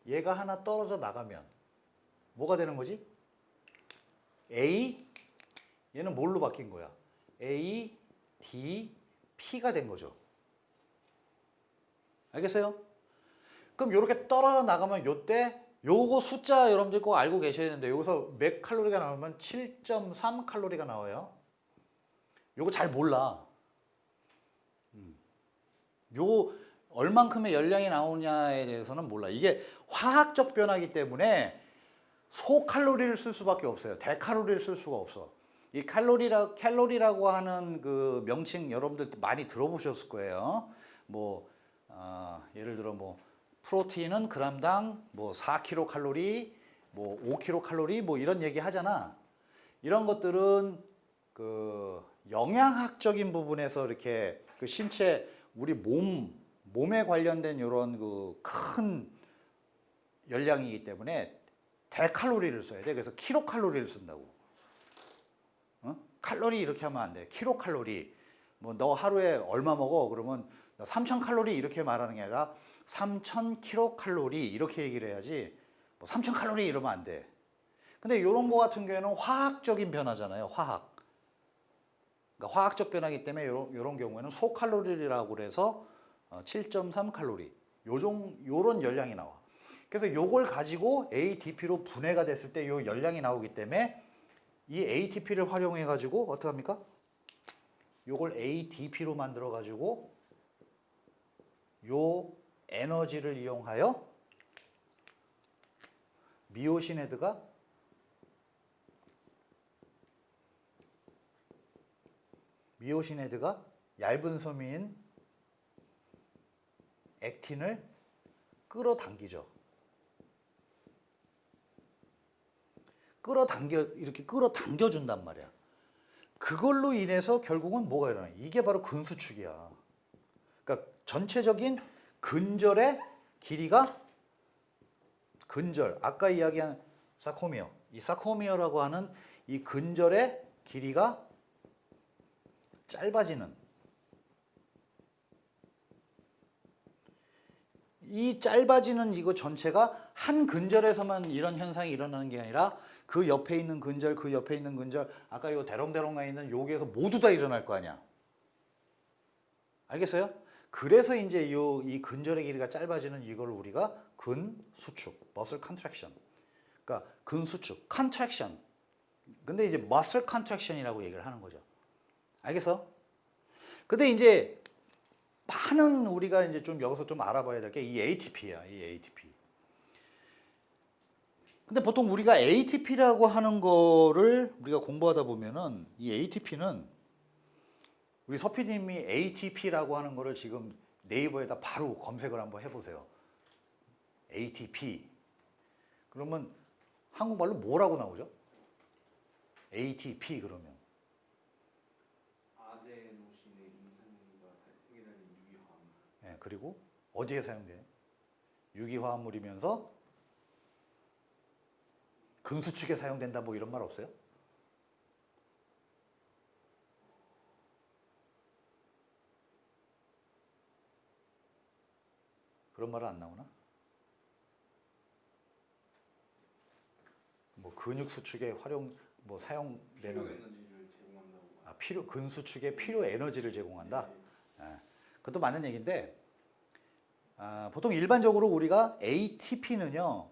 얘가 하나 떨어져 나가면 뭐가 되는 거지? A 얘는 뭘로 바뀐 거야? A, D, P가 된 거죠. 알겠어요? 그럼 이렇게 떨어져 나가면 요때 요거 숫자 여러분들 꼭 알고 계셔야 되는데 여기서 몇 칼로리가 나오면 7.3 칼로리가 나와요. 요거 잘 몰라. 음. 요 얼만큼의 열량이 나오냐에 대해서는 몰라. 이게 화학적 변화이기 때문에 소칼로리를 쓸 수밖에 없어요. 대칼로리를 쓸 수가 없어. 이 칼로리라 캘로리라고 하는 그 명칭 여러분들 많이 들어보셨을 거예요. 뭐 아, 예를 들어 뭐 프로테인은 그람당 뭐 4kcal, 뭐 5kcal 뭐 이런 얘기 하잖아. 이런 것들은 그 영양학적인 부분에서 이렇게 그 신체 우리 몸 몸에 관련된 이런 그 큰 열량이기 때문에 대칼로리를 써야 돼. 그래서 킬로칼로리를 쓴다고. 어? 칼로리 이렇게 하면 안 돼. 킬로칼로리. 뭐 너 하루에 얼마 먹어? 그러면 3,000 칼로리 이렇게 말하는 게 아니라 3,000 킬로칼로리 이렇게 얘기를 해야지. 뭐3,000 칼로리 이러면 안 돼. 근데 이런 거 같은 경우에는 화학적인 변화잖아요. 화학. 그러니까 화학적 변화이기 때문에 이런, 이런 경우에는 소칼로리라고 그래서 7.3 칼로리. 요종 요런 열량이 나와. 그래서 요걸 가지고 ATP로 분해가 됐을 때 요 열량이 나오기 때문에 이 ATP를 활용해 가지고 어떻게 합니까? 요걸 ADP로 만들어 가지고 요 에너지를 이용하여 미오신 헤드가 얇은 섬유인 액틴을 끌어당기죠. 끌어당겨 이렇게 끌어당겨 준단 말이야. 그걸로 인해서 결국은 뭐가 일어나? 이게 바로 근수축이야. 그러니까 전체적인 근절의 길이가 근절 아까 이야기한 사코미어 이 사코미어라고 하는 이 근절의 길이가 짧아지는 이 짧아지는 이거 전체가 한 근절에서만 이런 현상이 일어나는 게 아니라 그 옆에 있는 근절, 그 옆에 있는 근절, 아까 요 대롱대롱 나 있는 여기에서 모두 다 일어날 거 아니야. 알겠어요? 그래서 이제 요 이 근절의 길이가 짧아지는 이걸 우리가 근수축, muscle contraction. 그러니까 근수축, contraction. 근데 이제 muscle contraction이라고 얘기를 하는 거죠. 알겠어? 근데 이제 많은 우리가 이제 좀 여기서 좀 알아봐야 될 게 이 ATP야, 이 ATP. 근데 보통 우리가 ATP라고 하는 거를 우리가 공부하다 보면은 이 ATP는 우리 서피님이 ATP라고 하는 거를 지금 네이버에다 바로 검색을 한번 해보세요. ATP. 그러면 한국말로 뭐라고 나오죠? ATP 그러면. 아데노신의 임산과 해결하는 유기화합. 예, 그리고 어디에 사용돼요? 유기화합물이면서 근수축에 사용된다 뭐 이런 말 없어요? 그런 말은 안 나오나? 뭐 근육 수축에 활용 뭐 필요 사용되는 에너지를 제공한다고. 아, 필요 근수축에 필요 에너지를 제공한다. 예, 그것도 맞는 얘기인데 아, 보통 일반적으로 우리가 ATP는요,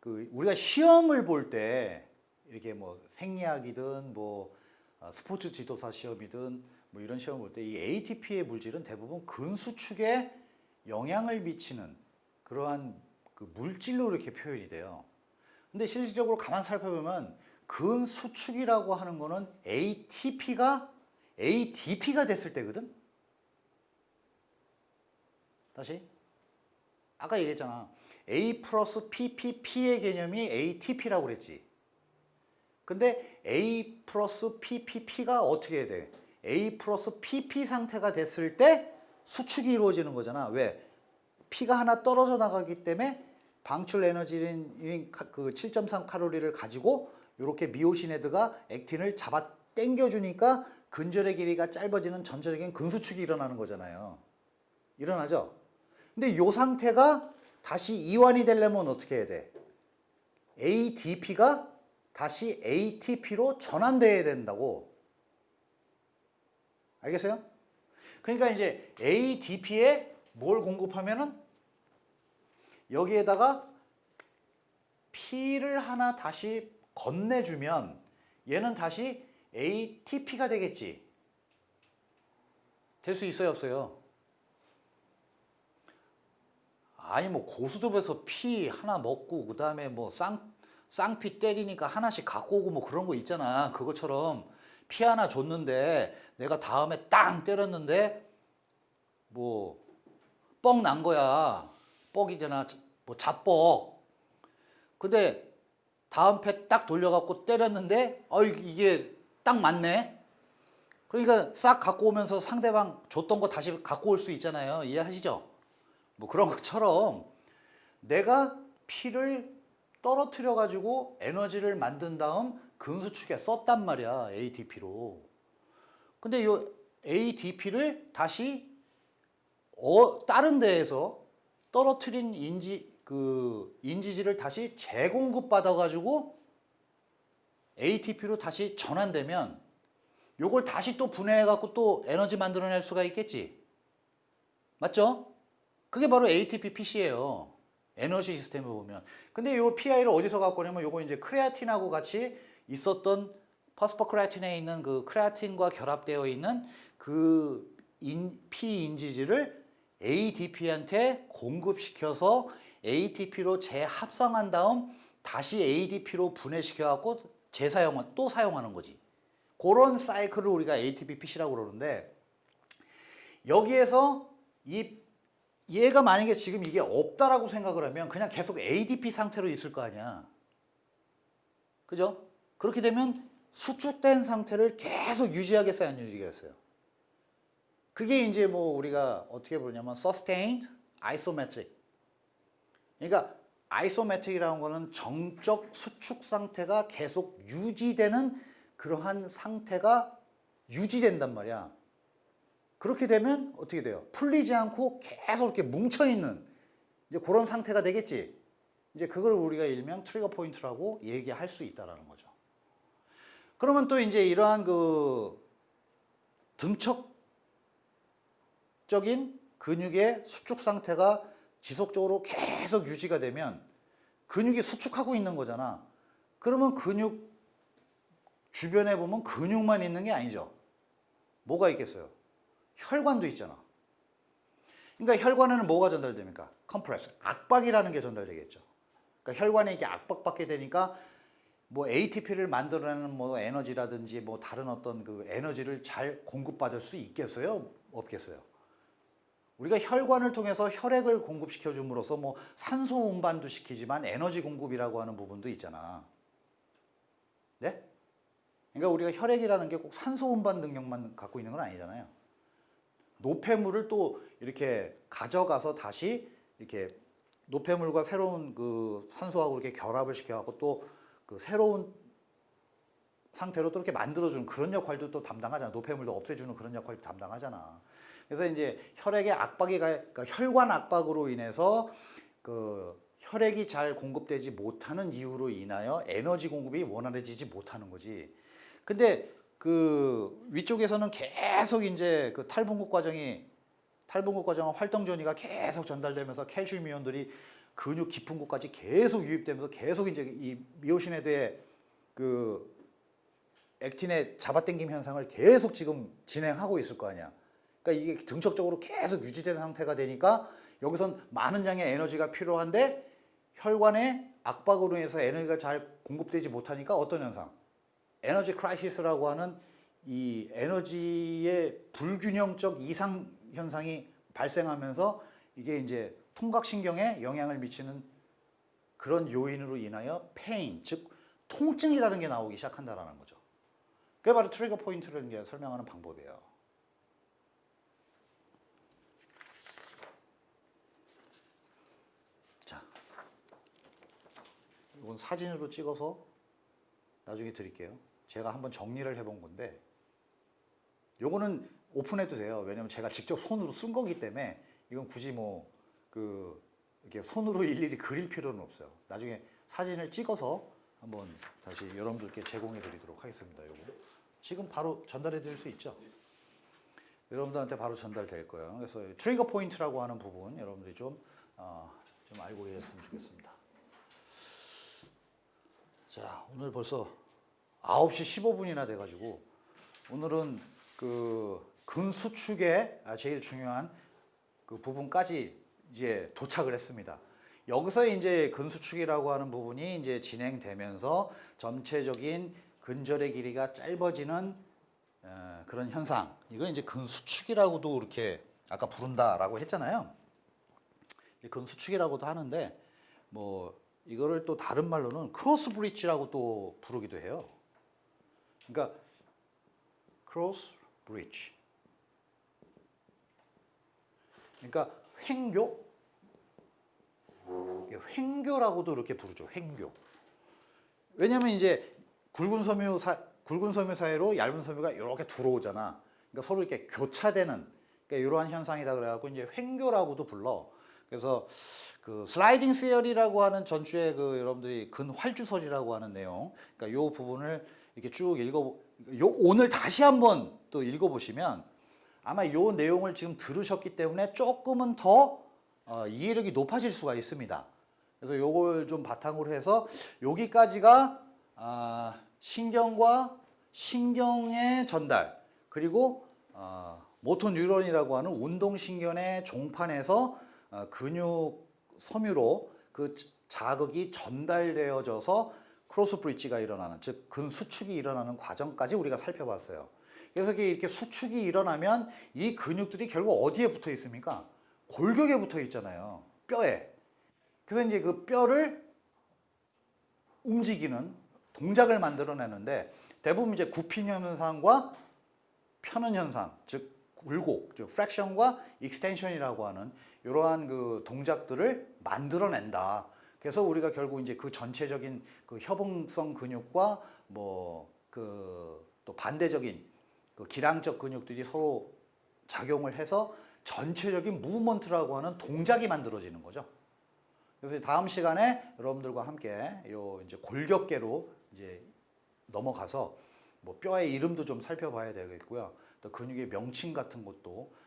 그 우리가 시험을 볼 때 이렇게 뭐 생리학이든 뭐 어, 스포츠 지도사 시험이든 뭐 이런 시험 볼때 이 ATP의 물질은 대부분 근수축에 영향을 미치는 그러한 그 물질로 이렇게 표현이 돼요. 근데 실질적으로 가만 살펴보면 근수축이라고 하는 거는 ATP가 ADP가 됐을 때거든. 다시 아까 얘기했잖아. A 플러스 PPP의 개념이 ATP라고 그랬지. 근데 A 플러스 PPP가 어떻게 돼? A 플러스 PP 상태가 됐을 때 수축이 이루어지는 거잖아. 왜? P가 하나 떨어져 나가기 때문에 방출 에너지인 그 7.3 칼로리를 가지고 이렇게 미오신 헤드가 액틴을 잡아 당겨주니까 근절의 길이가 짧아지는 전체적인 근수축이 일어나는 거잖아요. 일어나죠? 근데 이 상태가 다시 이완이 되려면 어떻게 해야 돼? ADP가 다시 ATP로 전환돼야 된다고. 알겠어요? 그러니까 이제 ADP에 뭘 공급하면은 여기에다가 P를 하나 다시 건네주면 얘는 다시 ATP가 되겠지. 될 수 있어요, 없어요? 아니 뭐 고수톱에서 피 하나 먹고 그 다음에 뭐 쌍, 쌍피 때리니까 하나씩 갖고 오고 뭐 그런 거 있잖아. 그것처럼 피 하나 줬는데 내가 다음에 땅 때렸는데 뭐 뻑 난 거야. 뻑이잖아. 뭐 잡뻑. 근데 다음 패 딱 돌려갖고 때렸는데 어 이게 딱 맞네. 그러니까 싹 갖고 오면서 상대방 줬던 거 다시 갖고 올 수 있잖아요. 이해하시죠? 뭐 그런 것처럼 내가 피를 떨어뜨려 가지고 에너지를 만든 다음 근수축에 썼단 말이야 ATP로. 근데 이 ATP를 다시 어, 다른 데에서 떨어뜨린 인지 그 인지질을 다시 재공급 받아 가지고 ATP로 다시 전환되면 요걸 다시 또 분해해 갖고 또 에너지 만들어낼 수가 있겠지. 맞죠? 그게 바로 ATP PC예요. 에너지 시스템을 보면. 근데 요 PI를 어디서 갖고 오냐면 요거 이제 크레아틴하고 같이 있었던 퍼스퍼크레아틴에 있는 그 크레아틴과 결합되어 있는 그 인, P 인지질을 ADP한테 공급시켜서 ATP로 재합성한 다음 다시 ADP로 분해시켜 갖고 재사용 또 사용하는 거지. 그런 사이클을 우리가 ATP PC라고 그러는데 여기에서 이 얘가 만약에 지금 이게 없다라고 생각을 하면 그냥 계속 ADP 상태로 있을 거 아니야. 그죠? 그렇게 되면 수축된 상태를 계속 유지하겠어요, 안 유지하겠어요? 그게 이제 뭐 우리가 어떻게 부르냐면 sustained isometric. 그러니까 아이소메트릭이라는 거는 정적 수축 상태가 계속 유지되는 그러한 상태가 유지된단 말이야. 그렇게 되면 어떻게 돼요? 풀리지 않고 계속 이렇게 뭉쳐 있는 이제 그런 상태가 되겠지. 이제 그걸 우리가 일명 트리거 포인트라고 얘기할 수 있다라는 거죠. 그러면 또 이제 이러한 그 등척적인 근육의 수축 상태가 지속적으로 계속 유지가 되면 근육이 수축하고 있는 거잖아. 그러면 근육 주변에 보면 근육만 있는 게 아니죠. 뭐가 있겠어요? 혈관도 있잖아. 그러니까 혈관에는 뭐가 전달됩니까? compress, 압박이라는 게 전달되겠죠. 그러니까 혈관에 이게 압박받게 되니까 뭐 ATP를 만들어내는 뭐 에너지라든지 뭐 다른 어떤 그 에너지를 잘 공급받을 수 있겠어요? 없겠어요? 우리가 혈관을 통해서 혈액을 공급시켜 줌으로써 뭐 산소 운반도 시키지만 에너지 공급이라고 하는 부분도 있잖아. 네? 그러니까 우리가 혈액이라는 게 꼭 산소 운반 능력만 갖고 있는 건 아니잖아요. 노폐물을 또 이렇게 가져가서 다시 이렇게 노폐물과 새로운 그 산소하고 이렇게 결합을 시켜갖고 또 그 새로운 상태로 또 이렇게 만들어주는 그런 역할도 또 담당하잖아. 노폐물도 없애주는 그런 역할도 담당하잖아. 그래서 이제 혈액의 압박이 가, 그러니까 혈관 압박으로 인해서 그 혈액이 잘 공급되지 못하는 이유로 인하여 에너지 공급이 원활해지지 못하는 거지. 근데 그 위쪽에서는 계속 이제 그 탈분국 과정이 탈분국 과정은 활동 전이가 계속 전달되면서 칼슘 이온들이 근육 깊은 곳까지 계속 유입되면서 계속 이제 이 미오신에 대해 그 액틴의 잡아당김 현상을 계속 지금 진행하고 있을 거 아니야. 그러니까 이게 등척적으로 계속 유지된 상태가 되니까 여기선 많은 양의 에너지가 필요한데 혈관의 압박으로 인해서 에너지가 잘 공급되지 못하니까 어떤 현상? energy crisis라고 하는 이 에너지의 불균형적 이상 현상이 발생하면서 이게 이제 통각신경에 영향을 미치는 그런 요인으로 인하여 pain, 즉 통증이라는 게 나오기 시작한다라는 거죠. 그게 바로 trigger point를 설명하는 방법이에요. 자, 이건 사진으로 찍어서 나중에 드릴게요. 제가 한번 정리를 해본 건데, 요거는 오픈해도 돼요. 왜냐면 제가 직접 손으로 쓴 거기 때문에 이건 굳이 뭐 그 이렇게 손으로 일일이 그릴 필요는 없어요. 나중에 사진을 찍어서 한번 다시 여러분들께 제공해 드리도록 하겠습니다. 요거 지금 바로 전달해 드릴 수 있죠? 여러분들한테 바로 전달될 거예요. 그래서 trigger point라고 하는 부분 여러분들이 좀, 어, 좀 알고 계셨으면 좋겠습니다. 자, 오늘 벌써 9시 15분이나 돼가지고 오늘은 그 근수축의 아, 제일 중요한 그 부분까지 이제 도착을 했습니다. 여기서 이제 근수축이라고 하는 부분이 이제 진행되면서 전체적인 근절의 길이가 짧아지는 어, 그런 현상. 이건 이제 근수축이라고도 이렇게 아까 부른다라고 했잖아요. 이 근수축이라고도 하는데 뭐 이거를 또 다른 말로는 cross bridge라고 또 부르기도 해요. 그러니까 cross bridge. 그러니까 횡교 횡교라고도 이렇게 부르죠. 횡교. 왜냐면 이제 굵은 섬유 사 굵은 섬유 사이로 얇은 섬유가 이렇게 들어오잖아. 그러니까 서로 이렇게 교차되는 그러니까 이러한 현상이다 그래갖고 이제 횡교라고도 불러. 그래서 그 슬라이딩 세어리라고 하는 전주에 그 여러분들이 근활주설이라고 하는 내용, 그러니까 요 부분을 이렇게 쭉 읽어 요 오늘 다시 한번 또 읽어보시면 아마 요 내용을 지금 들으셨기 때문에 조금은 더 어, 이해력이 높아질 수가 있습니다. 그래서 요걸 좀 바탕으로 해서 여기까지가 아, 신경과 신경의 전달 그리고 어, motor neuron이라고 하는 운동신경의 종판에서 어, 근육 섬유로 그 자극이 전달되어져서 cross bridge가 일어나는 즉 근수축이 일어나는 과정까지 우리가 살펴봤어요. 그래서 이렇게 수축이 일어나면 이 근육들이 결국 어디에 붙어 있습니까? 골격에 붙어 있잖아요. 뼈에. 그래서 이제 그 뼈를 움직이는 동작을 만들어내는데 대부분 이제 굽힌 현상과 펴는 현상, 즉 굴곡, 즉 flexion과 extension이라고 하는 이러한 그 동작들을 만들어낸다. 그래서 우리가 결국 이제 그 전체적인 그 협응성 근육과 뭐 그 또 반대적인 그 길항적 근육들이 서로 작용을 해서 전체적인 무브먼트라고 하는 동작이 만들어지는 거죠. 그래서 다음 시간에 여러분들과 함께 요 이제 골격계로 이제 넘어가서 뭐 뼈의 이름도 좀 살펴봐야 되겠고요. 또 근육의 명칭 같은 것도 어,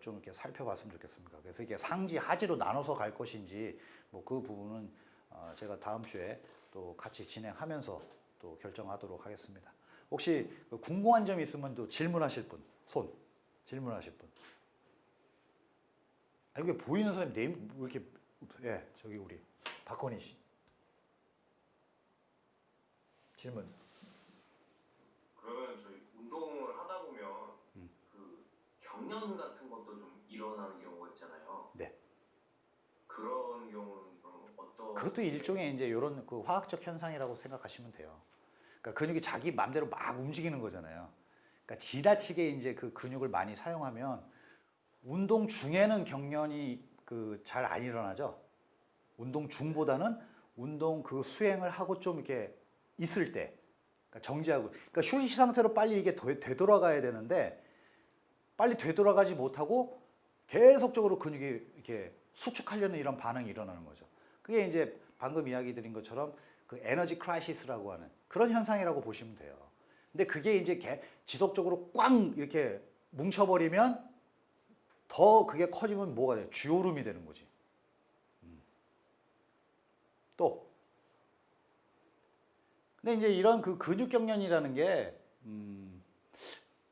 좀 이렇게 살펴봤으면 좋겠습니다. 그래서 이게 상지 하지로 나눠서 갈 것인지 뭐 그 부분은 어, 제가 다음 주에 또 같이 진행하면서 또 결정하도록 하겠습니다. 혹시 그 궁금한 점 있으면 또 질문하실 분, 손 질문하실 분. 아, 이게 보이는 사람이 네임 왜 이렇게 예 저기 우리 박건희 씨 질문. 그러면 저희 운동을 하다 보면 음. 그 경련 같은 것도 좀 일어나는 경우가 있잖아요. 네. 그런 경우는 그럼 어떤 그것도 일종의 이제 이런 그 화학적 현상이라고 생각하시면 돼요. 그러니까 근육이 자기 마음대로 막 움직이는 거잖아요. 그러니까 지나치게 이제 그 근육을 많이 사용하면 운동 중에는 경련이 그 잘 안 일어나죠. 운동 중보다는 운동 그 수행을 하고 좀 이렇게 있을 때, 그러니까 정지하고, 그러니까 휴식 상태로 빨리 이게 되- 되돌아가야 되는데 빨리 되돌아가지 못하고 계속적으로 근육이 이렇게 수축하려는 이런 반응이 일어나는 거죠. 그게 이제 방금 이야기 드린 것처럼 그 energy crisis라고 하는 그런 현상이라고 보시면 돼요. 근데 그게 이제 개- 지속적으로 꽝 이렇게 뭉쳐버리면 더 그게 커지면 뭐가 돼요? 쥐오름이 되는 거지. 음. 또. 근데 이제 이런 그 근육 경련이라는 게, 음,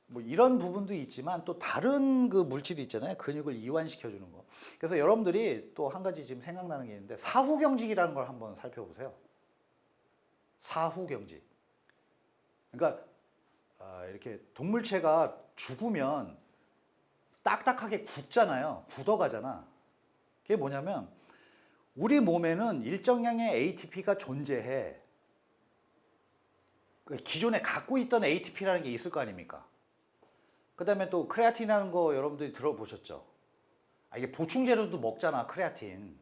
뭐 이런 부분도 있지만 또 다른 그 물질이 있잖아요. 근육을 이완시켜 주는 거. 그래서 여러분들이 또 한 가지 지금 생각나는 게 있는데 사후 경직이라는 걸 한번 살펴보세요. 사후 경직. 그러니까 아, 이렇게 동물체가 죽으면 딱딱하게 굳잖아요. 굳어가잖아. 그게 뭐냐면 우리 몸에는 일정량의 ATP가 존재해. 그 기존에 갖고 있던 ATP라는 게 있을 거 아닙니까? 그 다음에 또 크레아틴이라는 거 여러분들이 들어보셨죠? 아, 이게 보충제로도 먹잖아, 크레아틴.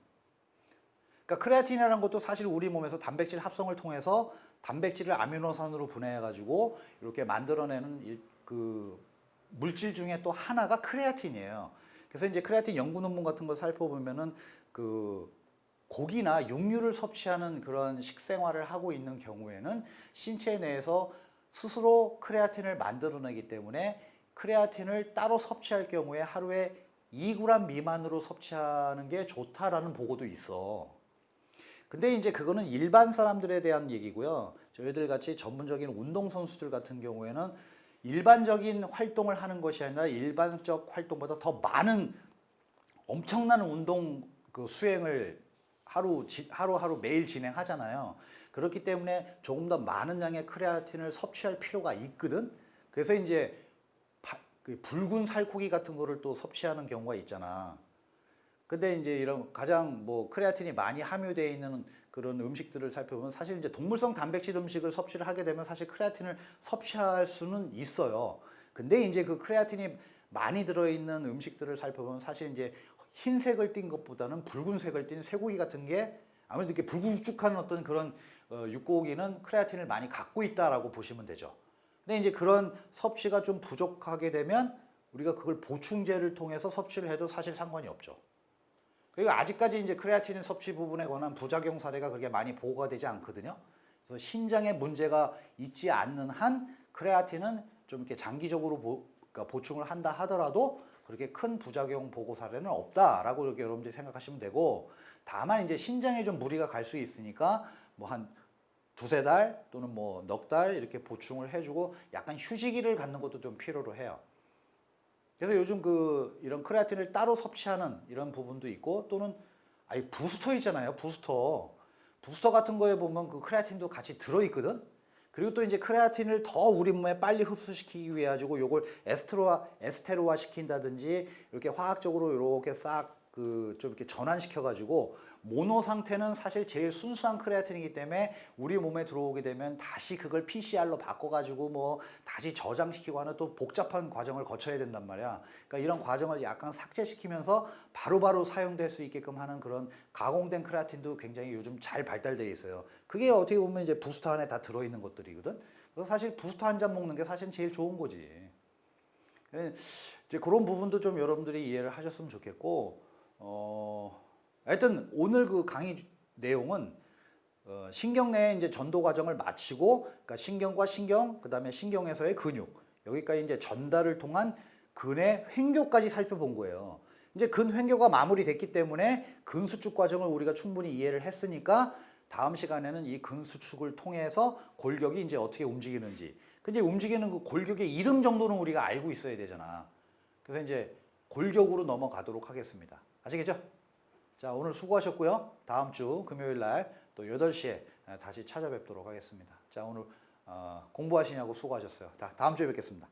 그러니까 크레아틴이라는 것도 사실 우리 몸에서 단백질 합성을 통해서 단백질을 아미노산으로 분해해 가지고 이렇게 만들어내는 일- 그 물질 중에 또 하나가 크레아틴이에요. 그래서 이제 크레아틴 연구 논문 같은 걸 살펴보면은 그 고기나 육류를 섭취하는 그런 식생활을 하고 있는 경우에는 신체 내에서 스스로 크레아틴을 만들어내기 때문에 크레아틴을 따로 섭취할 경우에 하루에 2g 미만으로 섭취하는 게 좋다라는 보고도 있어. 근데 이제 그거는 일반 사람들에 대한 얘기고요. 저희들 같이 전문적인 운동 선수들 같은 경우에는 일반적인 활동을 하는 것이 아니라 일반적 활동보다 더 많은 엄청난 운동 그 수행을 하루 지- 하루하루 매일 진행하잖아요. 그렇기 때문에 조금 더 많은 양의 크레아틴을 섭취할 필요가 있거든. 그래서 이제 바- 그 붉은 살코기 같은 거를 또 섭취하는 경우가 있잖아. 근데 이제 이런 가장 뭐 크레아틴이 많이 함유되어 있는 그런 음식들을 살펴보면 사실 이제 동물성 단백질 음식을 섭취를 하게 되면 사실 크레아틴을 섭취할 수는 있어요. 근데 이제 그 크레아틴이 많이 들어있는 음식들을 살펴보면 사실 이제 흰색을 띤 것보다는 붉은색을 띤 쇠고기 같은 게 아무래도 이렇게 불굵쭉한 어떤 그런 어, 육고기는 크레아틴을 많이 갖고 있다라고 보시면 되죠. 근데 이제 그런 섭취가 좀 부족하게 되면 우리가 그걸 보충제를 통해서 섭취를 해도 사실 상관이 없죠. 그리고 아직까지 이제 크레아틴 섭취 부분에 관한 부작용 사례가 그렇게 많이 보고가 되지 않거든요. 그래서 신장에 문제가 있지 않는 한 크레아틴은 좀 이렇게 장기적으로 보, 그러니까 보충을 한다 하더라도 그렇게 큰 부작용 보고 사례는 없다라고 이렇게 여러분들이 생각하시면 되고 다만 이제 신장에 좀 무리가 갈 수 있으니까 뭐한 두세 달 또는 뭐 넉 달 이렇게 보충을 해주고 약간 휴지기를 갖는 것도 좀 필요로 해요. 그래서 요즘 그 이런 크레아틴을 따로 섭취하는 이런 부분도 있고 또는 아니 부스터 있잖아요. 부스터. 부스터 같은 거에 보면 그 크레아틴도 같이 들어 있거든. 그리고 또 이제 크레아틴을 더 우리 몸에 빨리 흡수시키기 위해 가지고 요걸 에스테로화 에스테로화 시킨다든지 이렇게 화학적으로 이렇게 싹 그 좀 이렇게 전환시켜 가지고 모노 상태는 사실 제일 순수한 크레아틴이기 때문에 우리 몸에 들어오게 되면 다시 그걸 PCR로 바꿔 가지고 뭐 다시 저장시키고 하는 또 복잡한 과정을 거쳐야 된단 말이야. 그러니까 이런 과정을 약간 삭제시키면서 바로바로 사용될 수 있게끔 하는 그런 가공된 크레아틴도 굉장히 요즘 잘 발달되어 있어요. 그게 어떻게 보면 이제 부스터 안에 다 들어 있는 것들이거든. 그래서 사실 부스터 한 잔 먹는 게 사실 제일 좋은 거지. 예, 이제 그런 부분도 좀 여러분들이 이해를 하셨으면 좋겠고, 어, 하여튼 오늘 그 강의 주- 내용은 어, 신경 내에 이제 전도 과정을 마치고, 그러니까 신경과 신경, 그 다음에 신경에서의 근육, 여기까지 이제 전달을 통한 근의 횡교까지 살펴본 거예요. 이제 근 횡교가 마무리됐기 때문에 근 수축 과정을 우리가 충분히 이해를 했으니까 다음 시간에는 이 근 수축을 통해서 골격이 이제 어떻게 움직이는지, 근데 움직이는 그 골격의 이름 정도는 우리가 알고 있어야 되잖아. 그래서 이제 골격으로 넘어가도록 하겠습니다. 아시겠죠? 자, 오늘 수고하셨고요. 다음 주 금요일 날 또 8시에 다시 찾아뵙도록 하겠습니다. 자, 오늘 어, 공부하시냐고 수고하셨어요. 다, 다음 주에 뵙겠습니다.